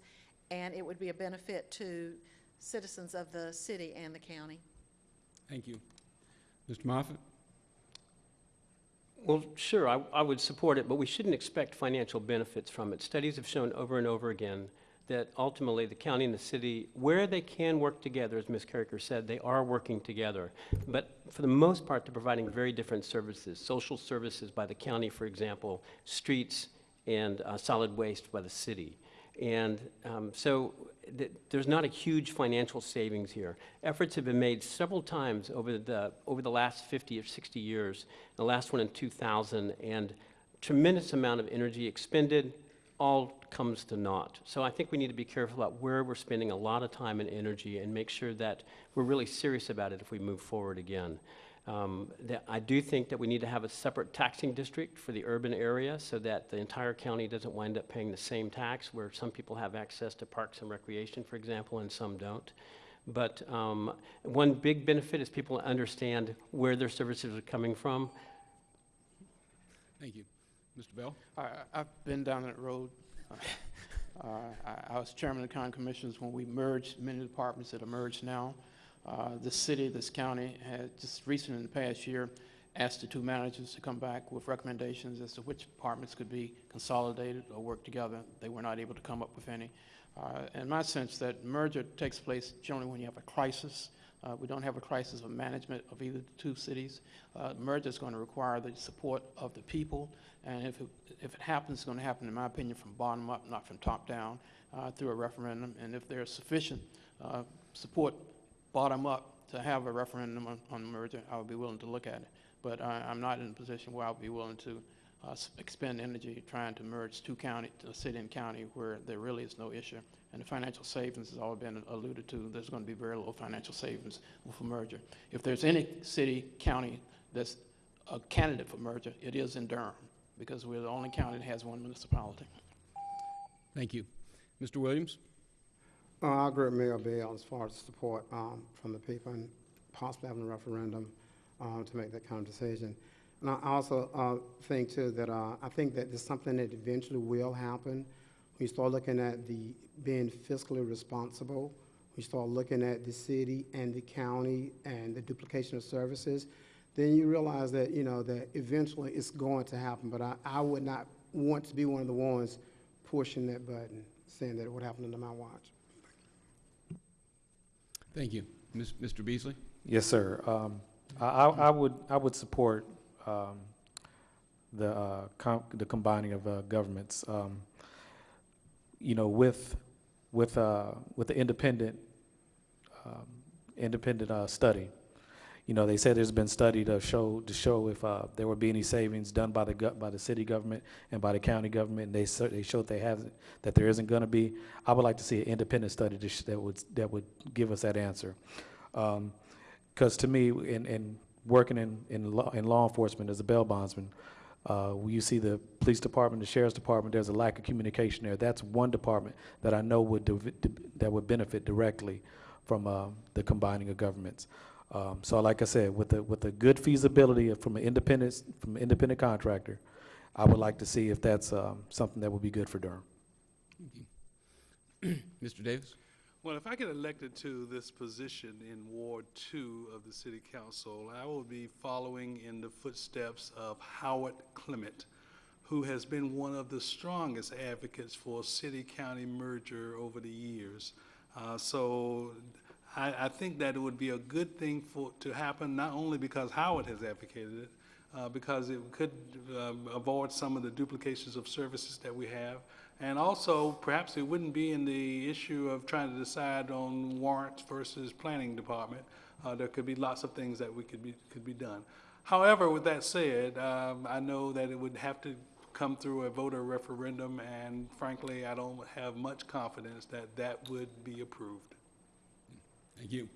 and it would be a benefit to citizens of the city and the county. Thank you. Mr. Moffitt? Well, sure, I, I would support it, but we shouldn't expect financial benefits from it. Studies have shown over and over again that ultimately the county and the city, where they can work together, as Ms. Karriker said, they are working together. But for the most part, they're providing very different services. Social services by the county, for example, streets and uh, solid waste by the city. And um, so th- there's not a huge financial savings here. Efforts have been made several times over the, over the last 50 or 60 years, the last one in 2000, and tremendous amount of energy expended, all comes to naught. So I think we need to be careful about where we're spending a lot of time and energy and make sure that we're really serious about it if we move forward again. Um, that I do think that we need to have a separate taxing district for the urban area so that the entire county doesn't wind up paying the same tax where some people have access to parks and recreation, for example, and some don't. But um, one big benefit is people understand where their services are coming from. Thank you. Mr. Bell? I, I've been down that road. Uh, I, I was chairman of the county commissions when we merged many departments that are merged now. Uh, this city, this county had just recently in the past year asked the two managers to come back with recommendations as to which departments could be consolidated or work together. They were not able to come up with any. Uh, in my sense, that merger takes place generally when you have a crisis. Uh, we don't have a crisis of management of either the two cities. Uh, merger is going to require the support of the people, and if it, if it happens, it's going to happen, in my opinion, from bottom up, not from top down, uh, through a referendum. And if there's sufficient uh, support bottom up to have a referendum on, on merger, I would be willing to look at it. But I, I'm not in a position where I would be willing to uh, expend energy trying to merge two county, to a city and county where there really is no issue. And the financial savings has all been alluded to. There's going to be very little financial savings a merger. If there's any city, county that's a candidate for merger, it is in Durham because we're the only county that has one municipality. Thank you. Mr. Williams? I agree with Mayor Bell as far as support um, from the people and possibly having a referendum um, to make that kind of decision. And I also uh, think too that uh, I think that there's something that eventually will happen. We start looking at the being fiscally responsible. We start looking at the city and the county and the duplication of services. Then you realize that you know that eventually it's going to happen. But I, I would not want to be one of the ones pushing that button, saying that it would happen under my watch. Thank you. Ms- Mr. Beasley? Yes, sir. Um, I, I would, I would support um, the, uh, com- the combining of uh, governments. Um, You know, with, with, uh, with the independent, um, independent uh, study. You know, they said there's been study to show, to show if uh, there would be any savings done by the, by the city government and by the county government, and they, they showed they have, that there isn't gonna be. I would like to see an independent study to that would, that would give us that answer. Um, because to me, in, in working in, in law, in law enforcement as a bail bondsman, uh, you see the police department, the sheriff's department, there's a lack of communication there. That's one department that I know would, that would benefit directly from, uh, the combining of governments. Um, so like I said, with the, with the good feasibility from an independent, from an independent contractor, I would like to see if that's, um, something that would be good for Durham. Mr. Davis? Well, if I get elected to this position in Ward Two of the City Council, I will be following in the footsteps of Howard Clement, who has been one of the strongest advocates for city-county merger over the years. Uh, so I, I think that it would be a good thing for, to happen, not only because Howard has advocated it, uh, because it could um, avoid some of the duplications of services that we have. And also, perhaps it wouldn't be in the issue of trying to decide on warrants versus planning department. Uh, There could be lots of things that we could be, could be done. However, with that said, um, I know that it would have to come through a voter referendum, and frankly, I don't have much confidence that that would be approved. Thank you.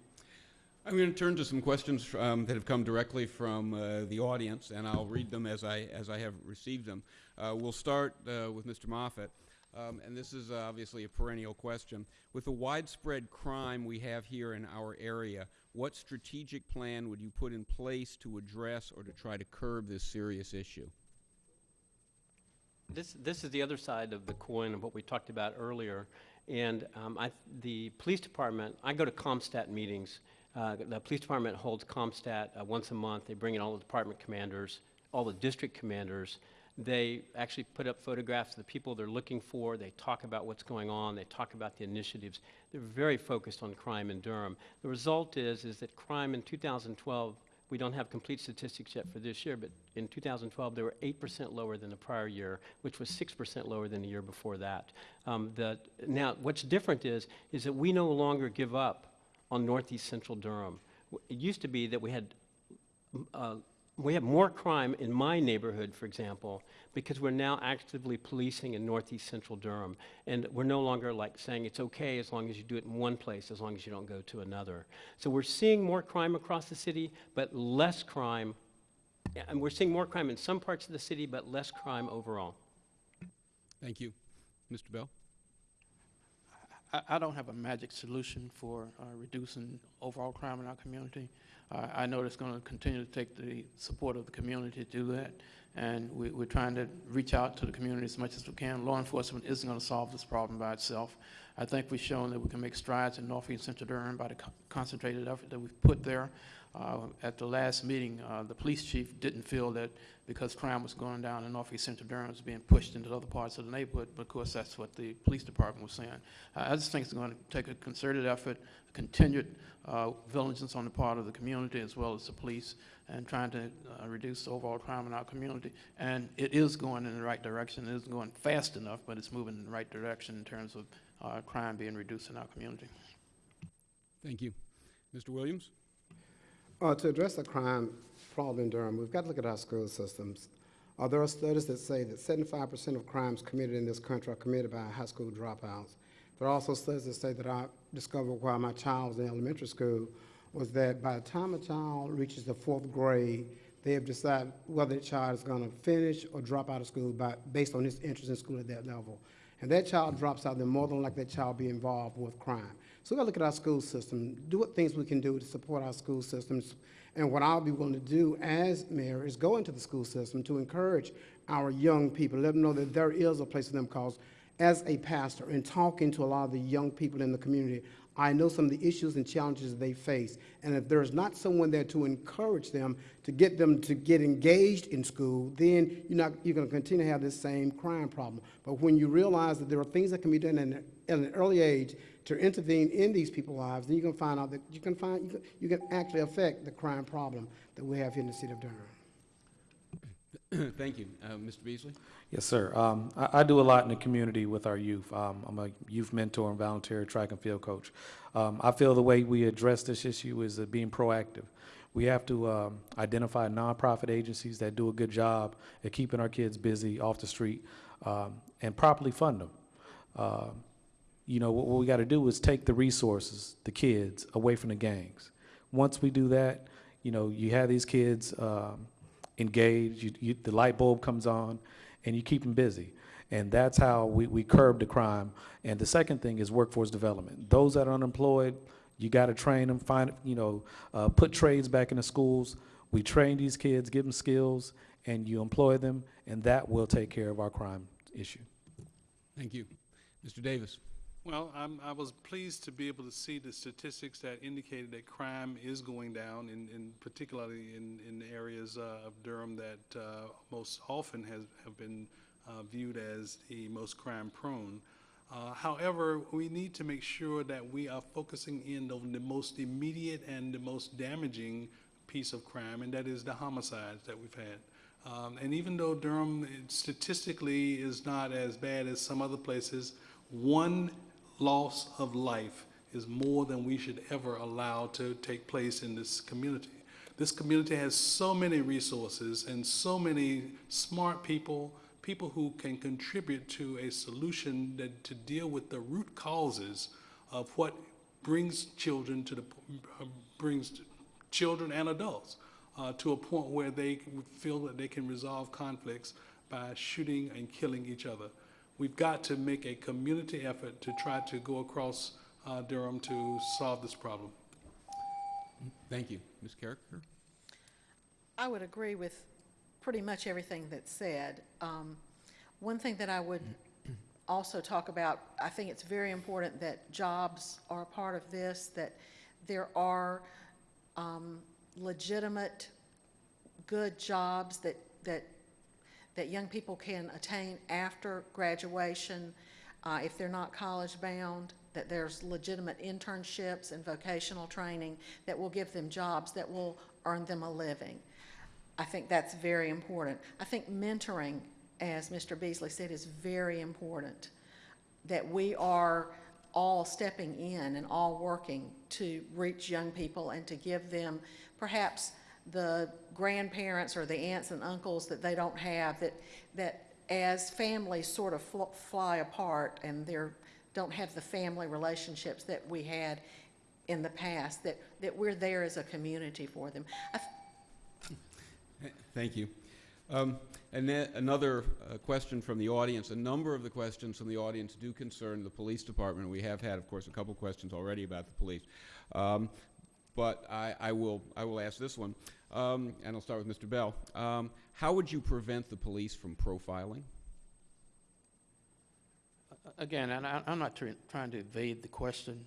I'm going to turn to some questions um, that have come directly from uh, the audience, and I'll read them as I, as I have received them. Uh, We'll start uh, with Mr. Moffitt, um, and this is uh, obviously a perennial question. With the widespread crime we have here in our area, what strategic plan would you put in place to address or to try to curb this serious issue? This, this is the other side of the coin of what we talked about earlier. And um, I, the police department, I go to CompStat meetings. Uh, the police department holds CompStat uh, once a month. They bring in all the department commanders, all the district commanders. They actually put up photographs of the people they're looking for. They talk about what's going on. They talk about the initiatives. They're very focused on crime in Durham. The result is, is that crime in 2012 we don't have complete statistics yet for this year, but in 2012, they were 8% lower than the prior year, which was 6% lower than the year before that. Um, the, now, what's different is, is that we no longer give up on northeast central Durham. It used to be that we had uh, we have more crime in my neighborhood, for example, because we're now actively policing in northeast central Durham. And we're no longer like saying it's okay as long as you do it in one place, as long as you don't go to another. So we're seeing more crime across the city, but less crime. And we're seeing more crime in some parts of the city, but less crime overall. Thank you. Mr. Bell? I, I don't have a magic solution for uh, reducing overall crime in our community. Uh, I know it's going to continue to take the support of the community to do that, and we, we're trying to reach out to the community as much as we can. Law enforcement isn't going to solve this problem by itself. I think we've shown that we can make strides in Northeast Central Durham by the co- concentrated effort that we've put there. Uh, At the last meeting, uh, the police chief didn't feel that because crime was going down in Northeast Central Durham, it was being pushed into other parts of the neighborhood, but of course, that's what the police department was saying. I I just think it's going to take a concerted effort, continued uh, vigilance on the part of the community as well as the police, and trying to uh, reduce overall crime in our community. And it is going in the right direction. It isn't going fast enough, but it's moving in the right direction in terms of uh, crime being reduced in our community. Thank you. Mr. Williams? Uh, to address the crime problem in Durham, we've got to look at our school systems. Uh, there are studies that say that seventy-five percent of crimes committed in this country are committed by high school dropouts. There are also studies that say that I discovered while my child was in elementary school was that by the time a child reaches the fourth grade, they have decided whether the child is going to finish or drop out of school by, based on his interest in school at that level. And that child drops out, then more than likely that child be involved with crime. So we gotta look at our school system, do what things we can do to support our school systems. And what I'll be willing to do as mayor is go into the school system to encourage our young people, let them know that there is a place for them, because as a pastor and talking to a lot of the young people in the community, I know some of the issues and challenges they face. And if there's not someone there to encourage them, to get them to get engaged in school, then you're not, you're gonna continue to have this same crime problem. But when you realize that there are things that can be done in, at an early age to intervene in these people's lives, then you can find out that you can find, you can, you can actually affect the crime problem that we have here in the city of Durham. Thank you. Uh, Mr. Beasley? Yes, sir. Um, I, I do a lot in the community with our youth. Um, I'm a youth mentor and volunteer track and field coach. Um, I feel the way we address this issue is uh, being proactive. We have to um, identify nonprofit agencies that do a good job at keeping our kids busy off the street um, and properly fund them. Um, you know, what, what we got to do is take the resources, the kids, away from the gangs. Once we do that, you know, you have these kids um, engaged, you, you, the light bulb comes on, and you keep them busy. And that's how we, we curb the crime. And the second thing is workforce development. Those that are unemployed, you got to train them, find, you know, uh, put trades back in the schools. We train these kids, give them skills, and you employ them, and that will take care of our crime issue. Thank you. Mr. Davis? Well, I'm, I was pleased to be able to see the statistics that indicated that crime is going down, in, in particularly in, in areas uh, of Durham that uh, most often has, have been uh, viewed as the most crime-prone. Uh, However, we need to make sure that we are focusing in on the most immediate and the most damaging piece of crime, and that is the homicides that we've had. Um, And even though Durham statistically is not as bad as some other places, one loss of life is more than we should ever allow to take place in this community. This community has so many resources and so many smart people, people who can contribute to a solution that, to deal with the root causes of what brings children to the, brings children and adults uh, to a point where they feel that they can resolve conflicts by shooting and killing each other. We've got to make a community effort to try to go across uh, Durham to solve this problem. Thank you. Ms. Karriker? I would agree with pretty much everything that's said. Um, One thing that I would also talk about, I think it's very important that jobs are a part of this, that there are um, legitimate, good jobs that, that, that young people can attain after graduation, uh, if they're not college-bound, that there's legitimate internships and vocational training that will give them jobs that will earn them a living. I think that's very important. I think mentoring, as Mr. Beasley said, is very important. That we are all stepping in and all working to reach young people and to give them perhaps the grandparents or the aunts and uncles that they don't have, that, that as families sort of fl- fly apart and they're, don't have the family relationships that we had in the past, that, that we're there as a community for them. Thank you. Um, And then another uh, question from the audience. A number of the questions from the audience do concern the police department. We have had, of course, a couple questions already about the police. Um, But I, I will, I will ask this one, um, and I'll start with Mr. Bell. Um, How would you prevent the police from profiling? Again, and I, I'm not trying to evade the question.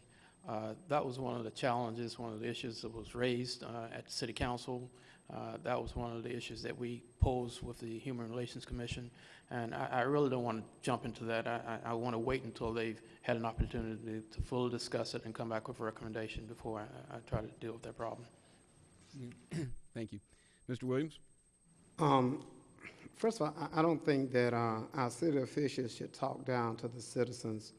Uh, That was one of the challenges, one of the issues that was raised uh, at the city council. Uh, That was one of the issues that we posed with the Human Relations Commission. And I, I really don't want to jump into that. I, I, I want to wait until they've had an opportunity to fully discuss it and come back with a recommendation before I, I try to deal with that problem. Thank you. Mr. Williams? Um, First of all, I, I don't think that uh, our city officials should talk down to the citizens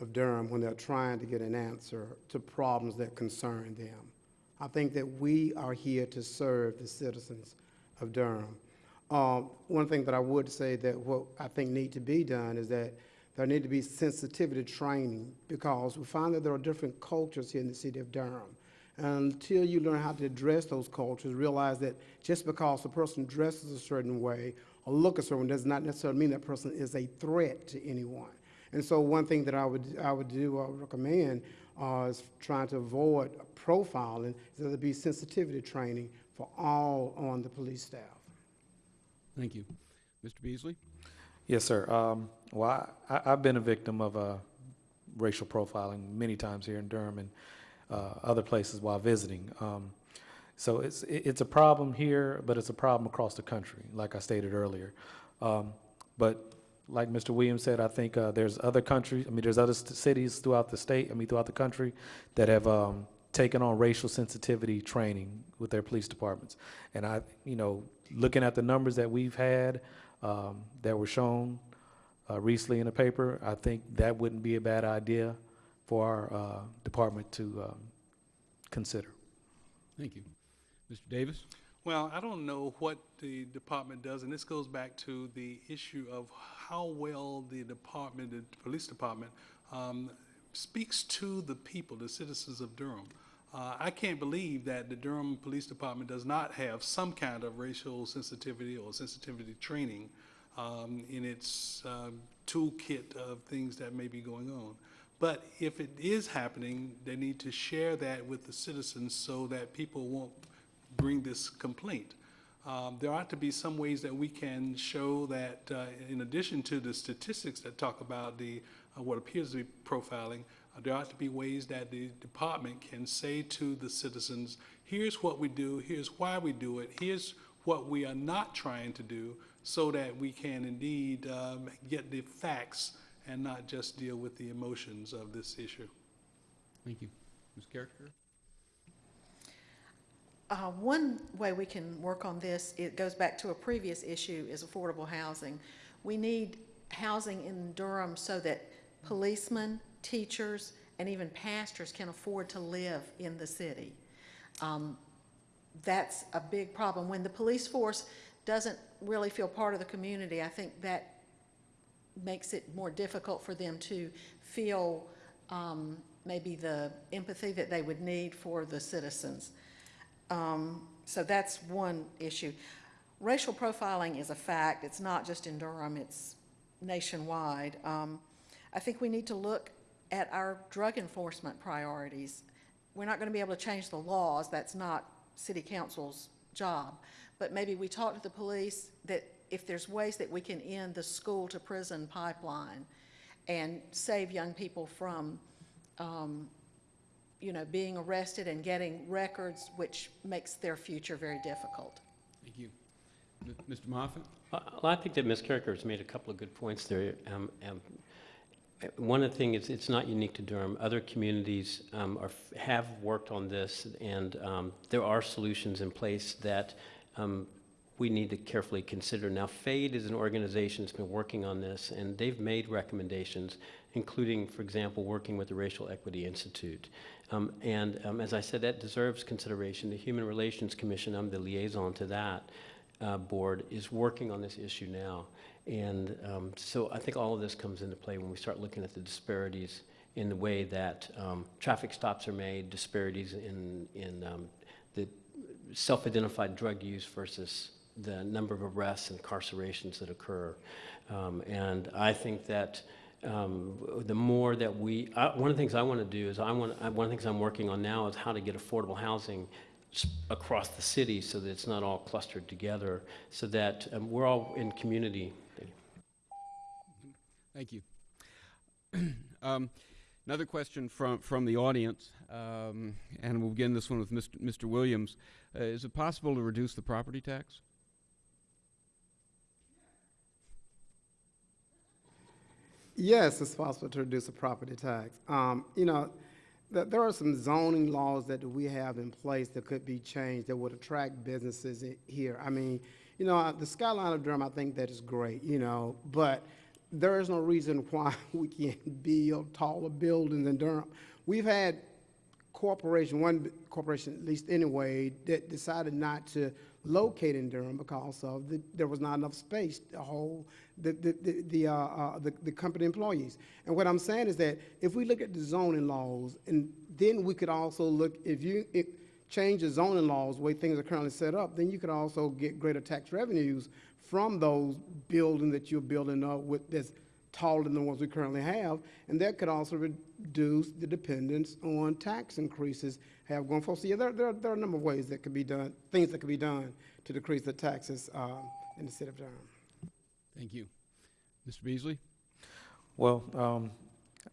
of Durham when they're trying to get an answer to problems that concern them. I think that we are here to serve the citizens of Durham. Uh, One thing that I would say that what I think need to be done is that there need to be sensitivity training because we find that there are different cultures here in the city of Durham. Until you learn how to address those cultures, realize that just because a person dresses a certain way or look a certain way does not necessarily mean that person is a threat to anyone. And so one thing that I would, I would do, or recommend, uh, is trying to avoid profiling, there be sensitivity training for all on the police staff. Thank you. Mr. Beasley? Yes, sir. Um, well, I, I've been a victim of uh, racial profiling many times here in Durham and uh, other places while visiting. Um, so it's it's a problem here, but it's a problem across the country, like I stated earlier. Um, but like Mr. Williams said, I think uh, there's other countries. I mean, there's other cities throughout the state. I mean, throughout the country that have um, taken on racial sensitivity training with their police departments. And I, you know, looking at the numbers that we've had um, that were shown uh, recently in the paper, I think that wouldn't be a bad idea for our uh, department to um, consider. Thank you. Mr. Davis? Well, I don't know what the department does, and this goes back to the issue of how well the department, the police department, um, speaks to the people, the citizens of Durham. Uh, I can't believe that the Durham Police Department does not have some kind of racial sensitivity or sensitivity training um, in its um, toolkit of things that may be going on. But if it is happening, they need to share that with the citizens so that people won't bring this complaint. Um, There ought to be some ways that we can show that, uh, in addition to the statistics that talk about the, uh, what appears to be profiling, there ought to be ways that the department can say to the citizens, here's what we do, here's why we do it, here's what we are not trying to do, so that we can indeed um, get the facts and not just deal with the emotions of this issue. Thank you. Ms. Karriker? Uh, One way we can work on this, it goes back to a previous issue, is affordable housing. We need housing in Durham so that policemen, teachers, and even pastors can afford to live in the city. Um, That's a big problem. When the police force doesn't really feel part of the community, I think that makes it more difficult for them to feel um, maybe the empathy that they would need for the citizens. Um, So that's one issue. Racial profiling is a fact. It's not just in Durham, it's nationwide. Um, I think we need to look at our drug enforcement priorities. We're not going to be able to change the laws, that's not city council's job. But maybe we talk to the police that if there's ways that we can end the school-to-prison pipeline and save young people from um, you know, being arrested and getting records, which makes their future very difficult. Thank you. M- Mr. Moffitt? Uh, Well, I think that Ms. Karriker has made a couple of good points there. Um, um, One of the things, it's not unique to Durham. Other communities um, are, have worked on this, and um, there are solutions in place that um, we need to carefully consider. Now, FADE is an organization that's been working on this, and they've made recommendations, including, for example, working with the Racial Equity Institute. Um, And um, as I said, that deserves consideration. The Human Relations Commission, I'm the liaison to that uh, board, is working on this issue now. And um, so I think all of this comes into play when we start looking at the disparities in the way that um, traffic stops are made, disparities in, in um, the self-identified drug use versus the number of arrests and incarcerations that occur. Um, and I think that um, the more that we, I, one of the things I want to do is I want, one of the things I'm working on now is how to get affordable housing across the city so that it's not all clustered together, so that um, we're all in community. Thank you. Um, Another question from, from the audience, um, and we'll begin this one with Mr. Mr. Williams. Uh, Is it possible to reduce the property tax? Yes, it's possible to reduce the property tax. Um, you know, th- there are some zoning laws that we have in place that could be changed that would attract businesses here. I mean, you know, uh, the skyline of Durham, I think that is great, you know, but there is no reason why we can't build taller buildings in Durham. We've had corporation, one corporation at least anyway, that decided not to locate in Durham because of the, there was not enough space to hold the, the, the, the, uh, uh, the, the company employees. And what I'm saying is that if we look at the zoning laws, and then we could also look, if you, change the zoning laws, the way things are currently set up, then you could also get greater tax revenues from those buildings that you're building up with, that's taller than the ones we currently have, and that could also reduce the dependence on tax increases have going forward. So yeah, there, there, there are a number of ways that could be done, things that could be done to decrease the taxes uh, in the city of Durham. Thank you. Mr. Beasley? Well, um,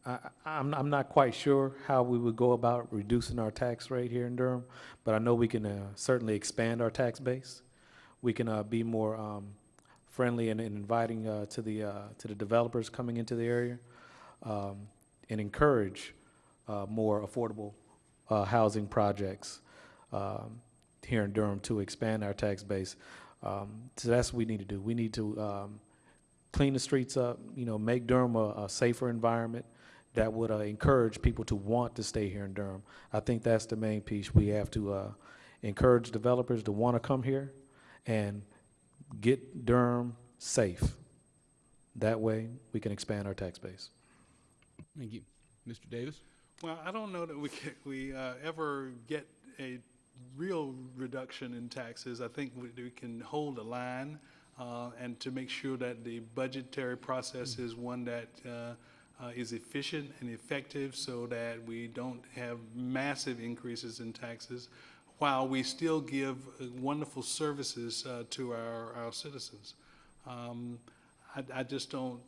I, I'm, I'm not quite sure how we would go about reducing our tax rate here in Durham, but I know we can uh, certainly expand our tax base. We can uh, be more um, friendly and, and inviting uh, to the uh, to the developers coming into the area, um, and encourage uh, more affordable uh, housing projects um, here in Durham to expand our tax base. Um, so that's what we need to do. We need to um, clean the streets up, you know, make Durham a, a safer environment that would uh, encourage people to want to stay here in Durham. I think that's the main piece. We have to uh, encourage developers to want to come here and get Durham safe. That way, we can expand our tax base. Thank you. Mr. Davis? Well, I don't know that we can, we uh, ever get a real reduction in taxes. I think we, we can hold a line uh, and to make sure that the budgetary process is one that uh, uh, is efficient and effective so that we don't have massive increases in taxes while we still give uh, wonderful services uh, to our, our citizens. Um, I, I just don't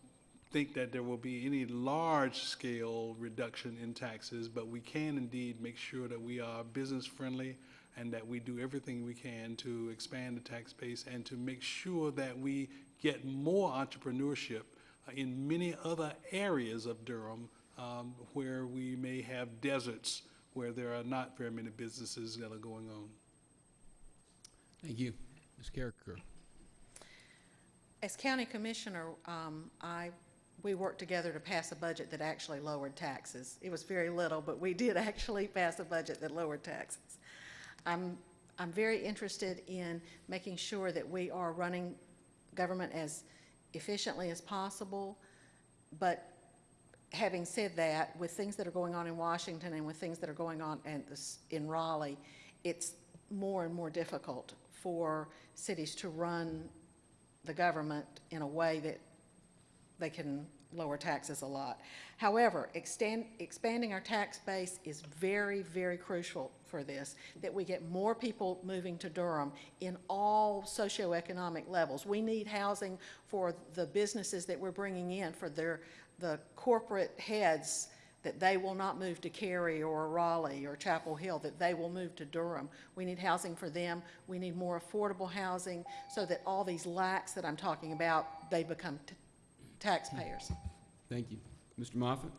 think that there will be any large-scale reduction in taxes, but we can indeed make sure that we are business-friendly and that we do everything we can to expand the tax base and to make sure that we get more entrepreneurship in many other areas of Durham um, where we may have deserts where there are not very many businesses that are going on. Thank you. Ms. Karriker? As county commissioner, um, I, we worked together to pass a budget that actually lowered taxes. It was very little, but we did actually pass a budget that lowered taxes. I'm, I'm very interested in making sure that we are running government as efficiently as possible, but having said that, with things that are going on in Washington and with things that are going on in, this- in Raleigh, it's more and more difficult for cities to run the government in a way that they can lower taxes a lot. However, extend, expanding our tax base is very, very crucial for this, that we get more people moving to Durham in all socioeconomic levels. We need housing for the businesses that we're bringing in, for their, the corporate heads, that they will not move to Cary or Raleigh or Chapel Hill, that they will move to Durham. We need housing for them. We need more affordable housing so that all these lacks that I'm talking about, they become taxpayers. Thank you. Mr. Moffitt?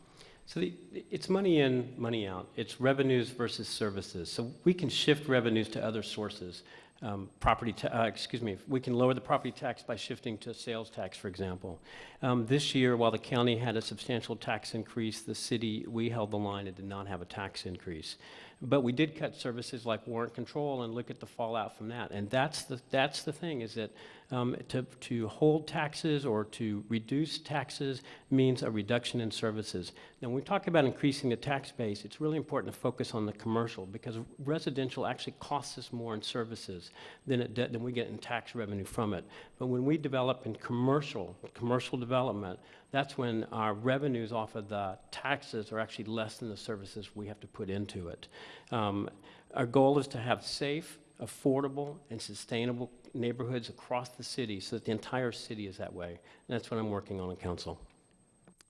So the, it's money in, money out. It's revenues versus services. So we can shift revenues to other sources. Um, property, ta- uh, excuse me, we can lower the property tax by shifting to sales tax, for example. Um, this year, while the county had a substantial tax increase, the city, we held the line and did not have a tax increase. But we did cut services like warrant control and look at the fallout from that. And that's the, that's the thing, is that um, to, to hold taxes or to reduce taxes means a reduction in services. Now, when we talk about increasing the tax base, it's really important to focus on the commercial because residential actually costs us more in services than, it, than we get in tax revenue from it. But when we develop in commercial, commercial development, that's when our revenues off of the taxes are actually less than the services we have to put into it. Um, our goal is to have safe, affordable, and sustainable neighborhoods across the city so that the entire city is that way. And that's what I'm working on in council.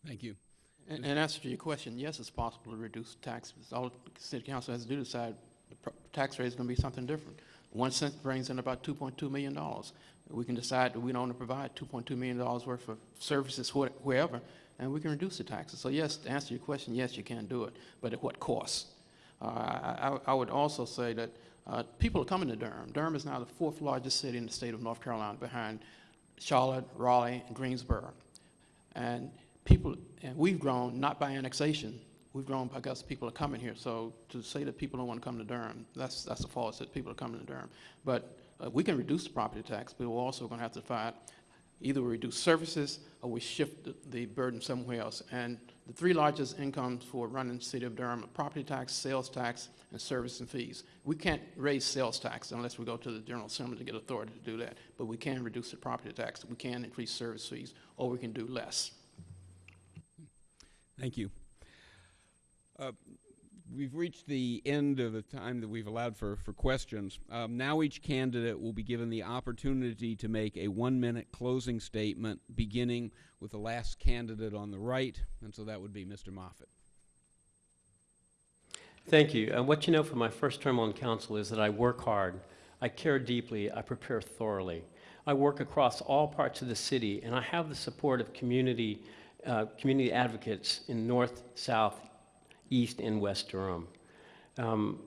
Thank you. And, in answer to your question, yes, it's possible to reduce taxes. All city council has to do is decide the tax rate is going to be something different. One cent brings in about $2.2 million. We can decide that we don't want to provide $2.2 million worth of services wh- wherever, and we can reduce the taxes. So yes, to answer your question, yes, you can do it, but at what cost? Uh, I I- I would also say that uh, people are coming to Durham. Durham is now the fourth largest city in the state of North Carolina behind Charlotte, Raleigh, and Greensboro. And people, and we've grown not by annexation, we've grown because people are coming here. So to say that people don't want to come to Durham, that's, that's a false, that people are coming to Durham. But uh, we can reduce the property tax, but we're also going to have to find, either we reduce services or we shift the- burden somewhere else. And the three largest incomes for running the city of Durham are property tax, sales tax, and service and fees. We can't raise sales tax unless we go to the General Assembly to get authority to do that. But we can reduce the property tax, we can increase service fees, or we can do less. Thank you. Uh, We've reached the end of the time that we've allowed for, for questions. Um, Now each candidate will be given the opportunity to make a one-minute closing statement, beginning with the last candidate on the right, and so that would be Mr. Moffitt. Thank you. And what you know from my first term on council is that I work hard, I care deeply, I prepare thoroughly. I work across all parts of the city, and I have the support of community, uh, community advocates in north, south, east, and west Durham. Um,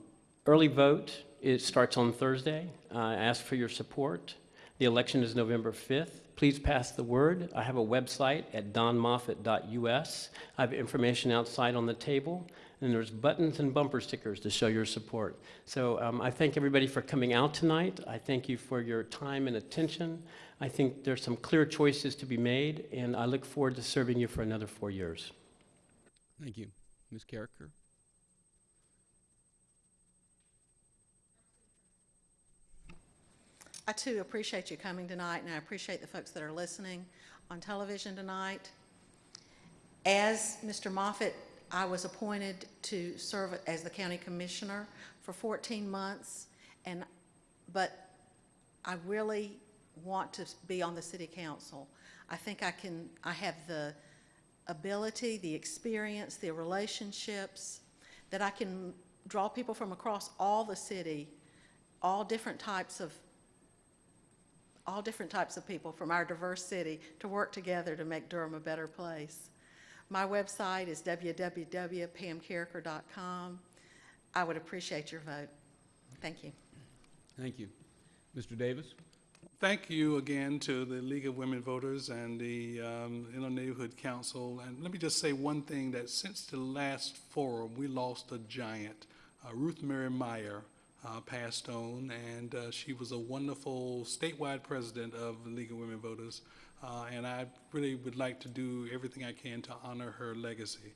early vote, it starts on Thursday. I ask for your support. The election is November 5th. Please pass the word. I have a website at donmoffitt.us. I have information outside on the table, and there's buttons and bumper stickers to show your support. So um, I thank everybody for coming out tonight. I thank you for your time and attention. I think there's some clear choices to be made, and I look forward to serving you for another four years. Thank you. Ms. Karriker? I too appreciate you coming tonight, and I appreciate the folks that are listening on television tonight. As Mr. Moffitt, I was appointed to serve as the county commissioner for 14 months, and, but I really want to be on the city council. I think I can, I have the ability, the experience, the relationships, that I can draw people from across all the city, all different types of all different types of people from our diverse city to work together to make Durham a better place. My website is www.pamkarriker.com. I would appreciate your vote. Thank you. Thank you. Mr. Davis? Thank you again to the League of Women Voters and the um, Interneighborhood Council. And let me just say one thing, that since the last forum, we lost a giant. Uh, Ruth Mary Meyer uh, passed on, and uh, she was a wonderful statewide president of the League of Women Voters. Uh, And I really would like to do everything I can to honor her legacy.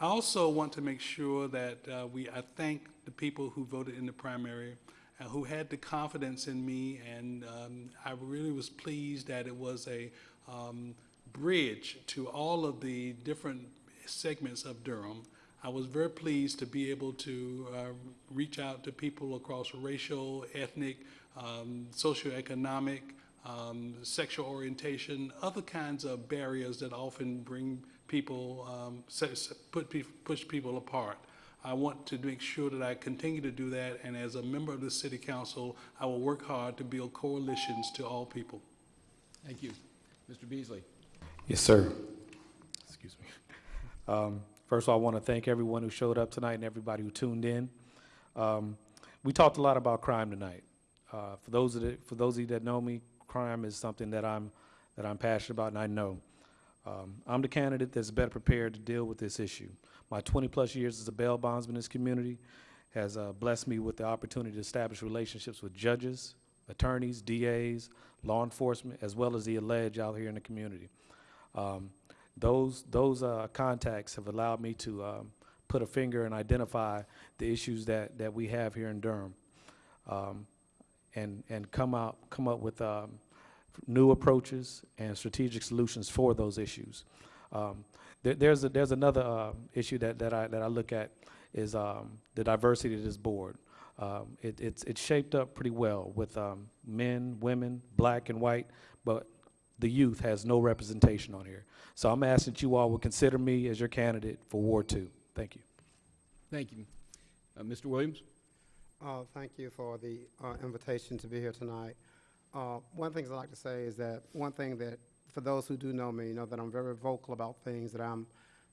I also want to make sure that uh, we, I thank the people who voted in the primary, who had the confidence in me, and um, I really was pleased that it was a um, bridge to all of the different segments of Durham. I was very pleased to be able to uh, reach out to people across racial, ethnic, um, socioeconomic, um, sexual orientation, other kinds of barriers that often bring people, um, push people apart. I want to make sure that I continue to do that, and as a member of the city council, I will work hard to build coalitions to all people. Thank you. Mr. Beasley? Yes, sir. Excuse me. Um, First of all, I want to thank everyone who showed up tonight and everybody who tuned in. Um, We talked a lot about crime tonight. Uh, For those of, the- for those of you that know me, crime is something that I'm, that I'm passionate about and I know. Um, I'm the candidate that's better prepared to deal with this issue. My 20-plus years as a bail bondsman in this community has uh, blessed me with the opportunity to establish relationships with judges, attorneys, DAs, law enforcement, as well as the alleged out here in the community. Um, those those uh, contacts have allowed me to um, put a finger and identify the issues that, that we have here in Durham, um, and and come out come up with um, new approaches and strategic solutions for those issues. Um, there, there's a, there's another uh, issue that, that I that I look at is um, the diversity of this board. Um, it, it's it's shaped up pretty well with um, men, women, black and white, but the youth has no representation on here. So I'm asking that you all would consider me as your candidate for Ward Two. Thank you. Thank you. Uh, Mr. Williams? Uh, Thank you for the uh, invitation to be here tonight. Uh, One thing I'd like to say is that, one thing that, for those who do know me, you know that I'm very vocal about things that I'm,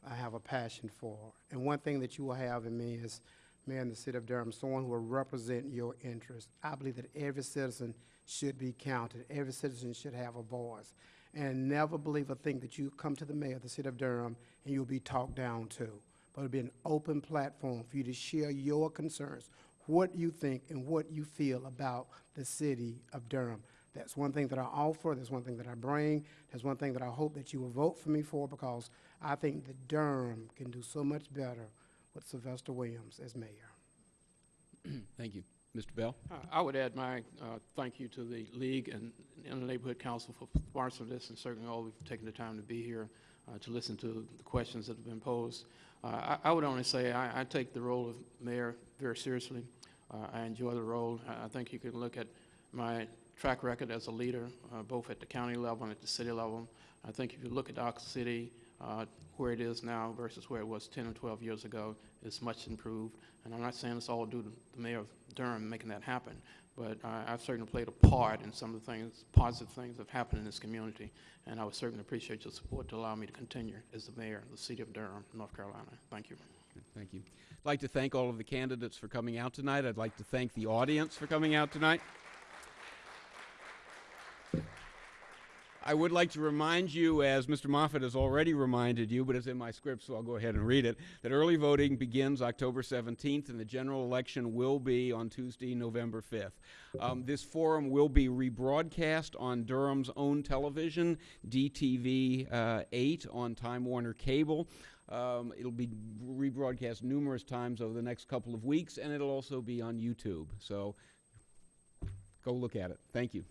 I have a passion for. And one thing that you will have in me is, Mayor in the city of Durham, someone who will represent your interests. I believe that every citizen should be counted, every citizen should have a voice. And never believe or think that you come to the mayor of the city of Durham and you'll be talked down to. But it'll be an open platform for you to share your concerns, what you think and what you feel about the city of Durham. That's one thing that I offer, that's one thing that I bring, that's one thing that I hope that you will vote for me for because I think that Durham can do so much better with Sylvester Williams as mayor. Thank you. Mr. Bell? Uh, I would add my uh, thank you to the league and, and the neighborhood council for sponsoring this, and certainly all who've taken the time to be here uh, to listen to the questions that have been posed. Uh, I, I would only say I, I take the role of mayor very seriously. Uh, I enjoy the role. I, I think you can look at my track record as a leader, uh, both at the county level and at the city level. I think if you look at our city, uh, where it is now versus where it was 10 or 12 years ago, it's much improved. And I'm not saying it's all due to the mayor of Durham making that happen, but I, I've certainly played a part in some of the things, positive things that have happened in this community. And I would certainly appreciate your support to allow me to continue as the mayor of the city of Durham, North Carolina. Thank you. Thank you. I'd like to thank all of the candidates for coming out tonight. I'd like to thank the audience for coming out tonight. I would like to remind you, as Mr. Moffitt has already reminded you, but it's in my script, so I'll go ahead and read it, that early voting begins October 17th, and the general election will be on Tuesday, November 5th. Um, this forum will be rebroadcast on Durham's own television, DTV uh, 8 on Time Warner Cable. Um, it'll be rebroadcast numerous times over the next couple of weeks, and it'll also be on YouTube. So go look at it. Thank you.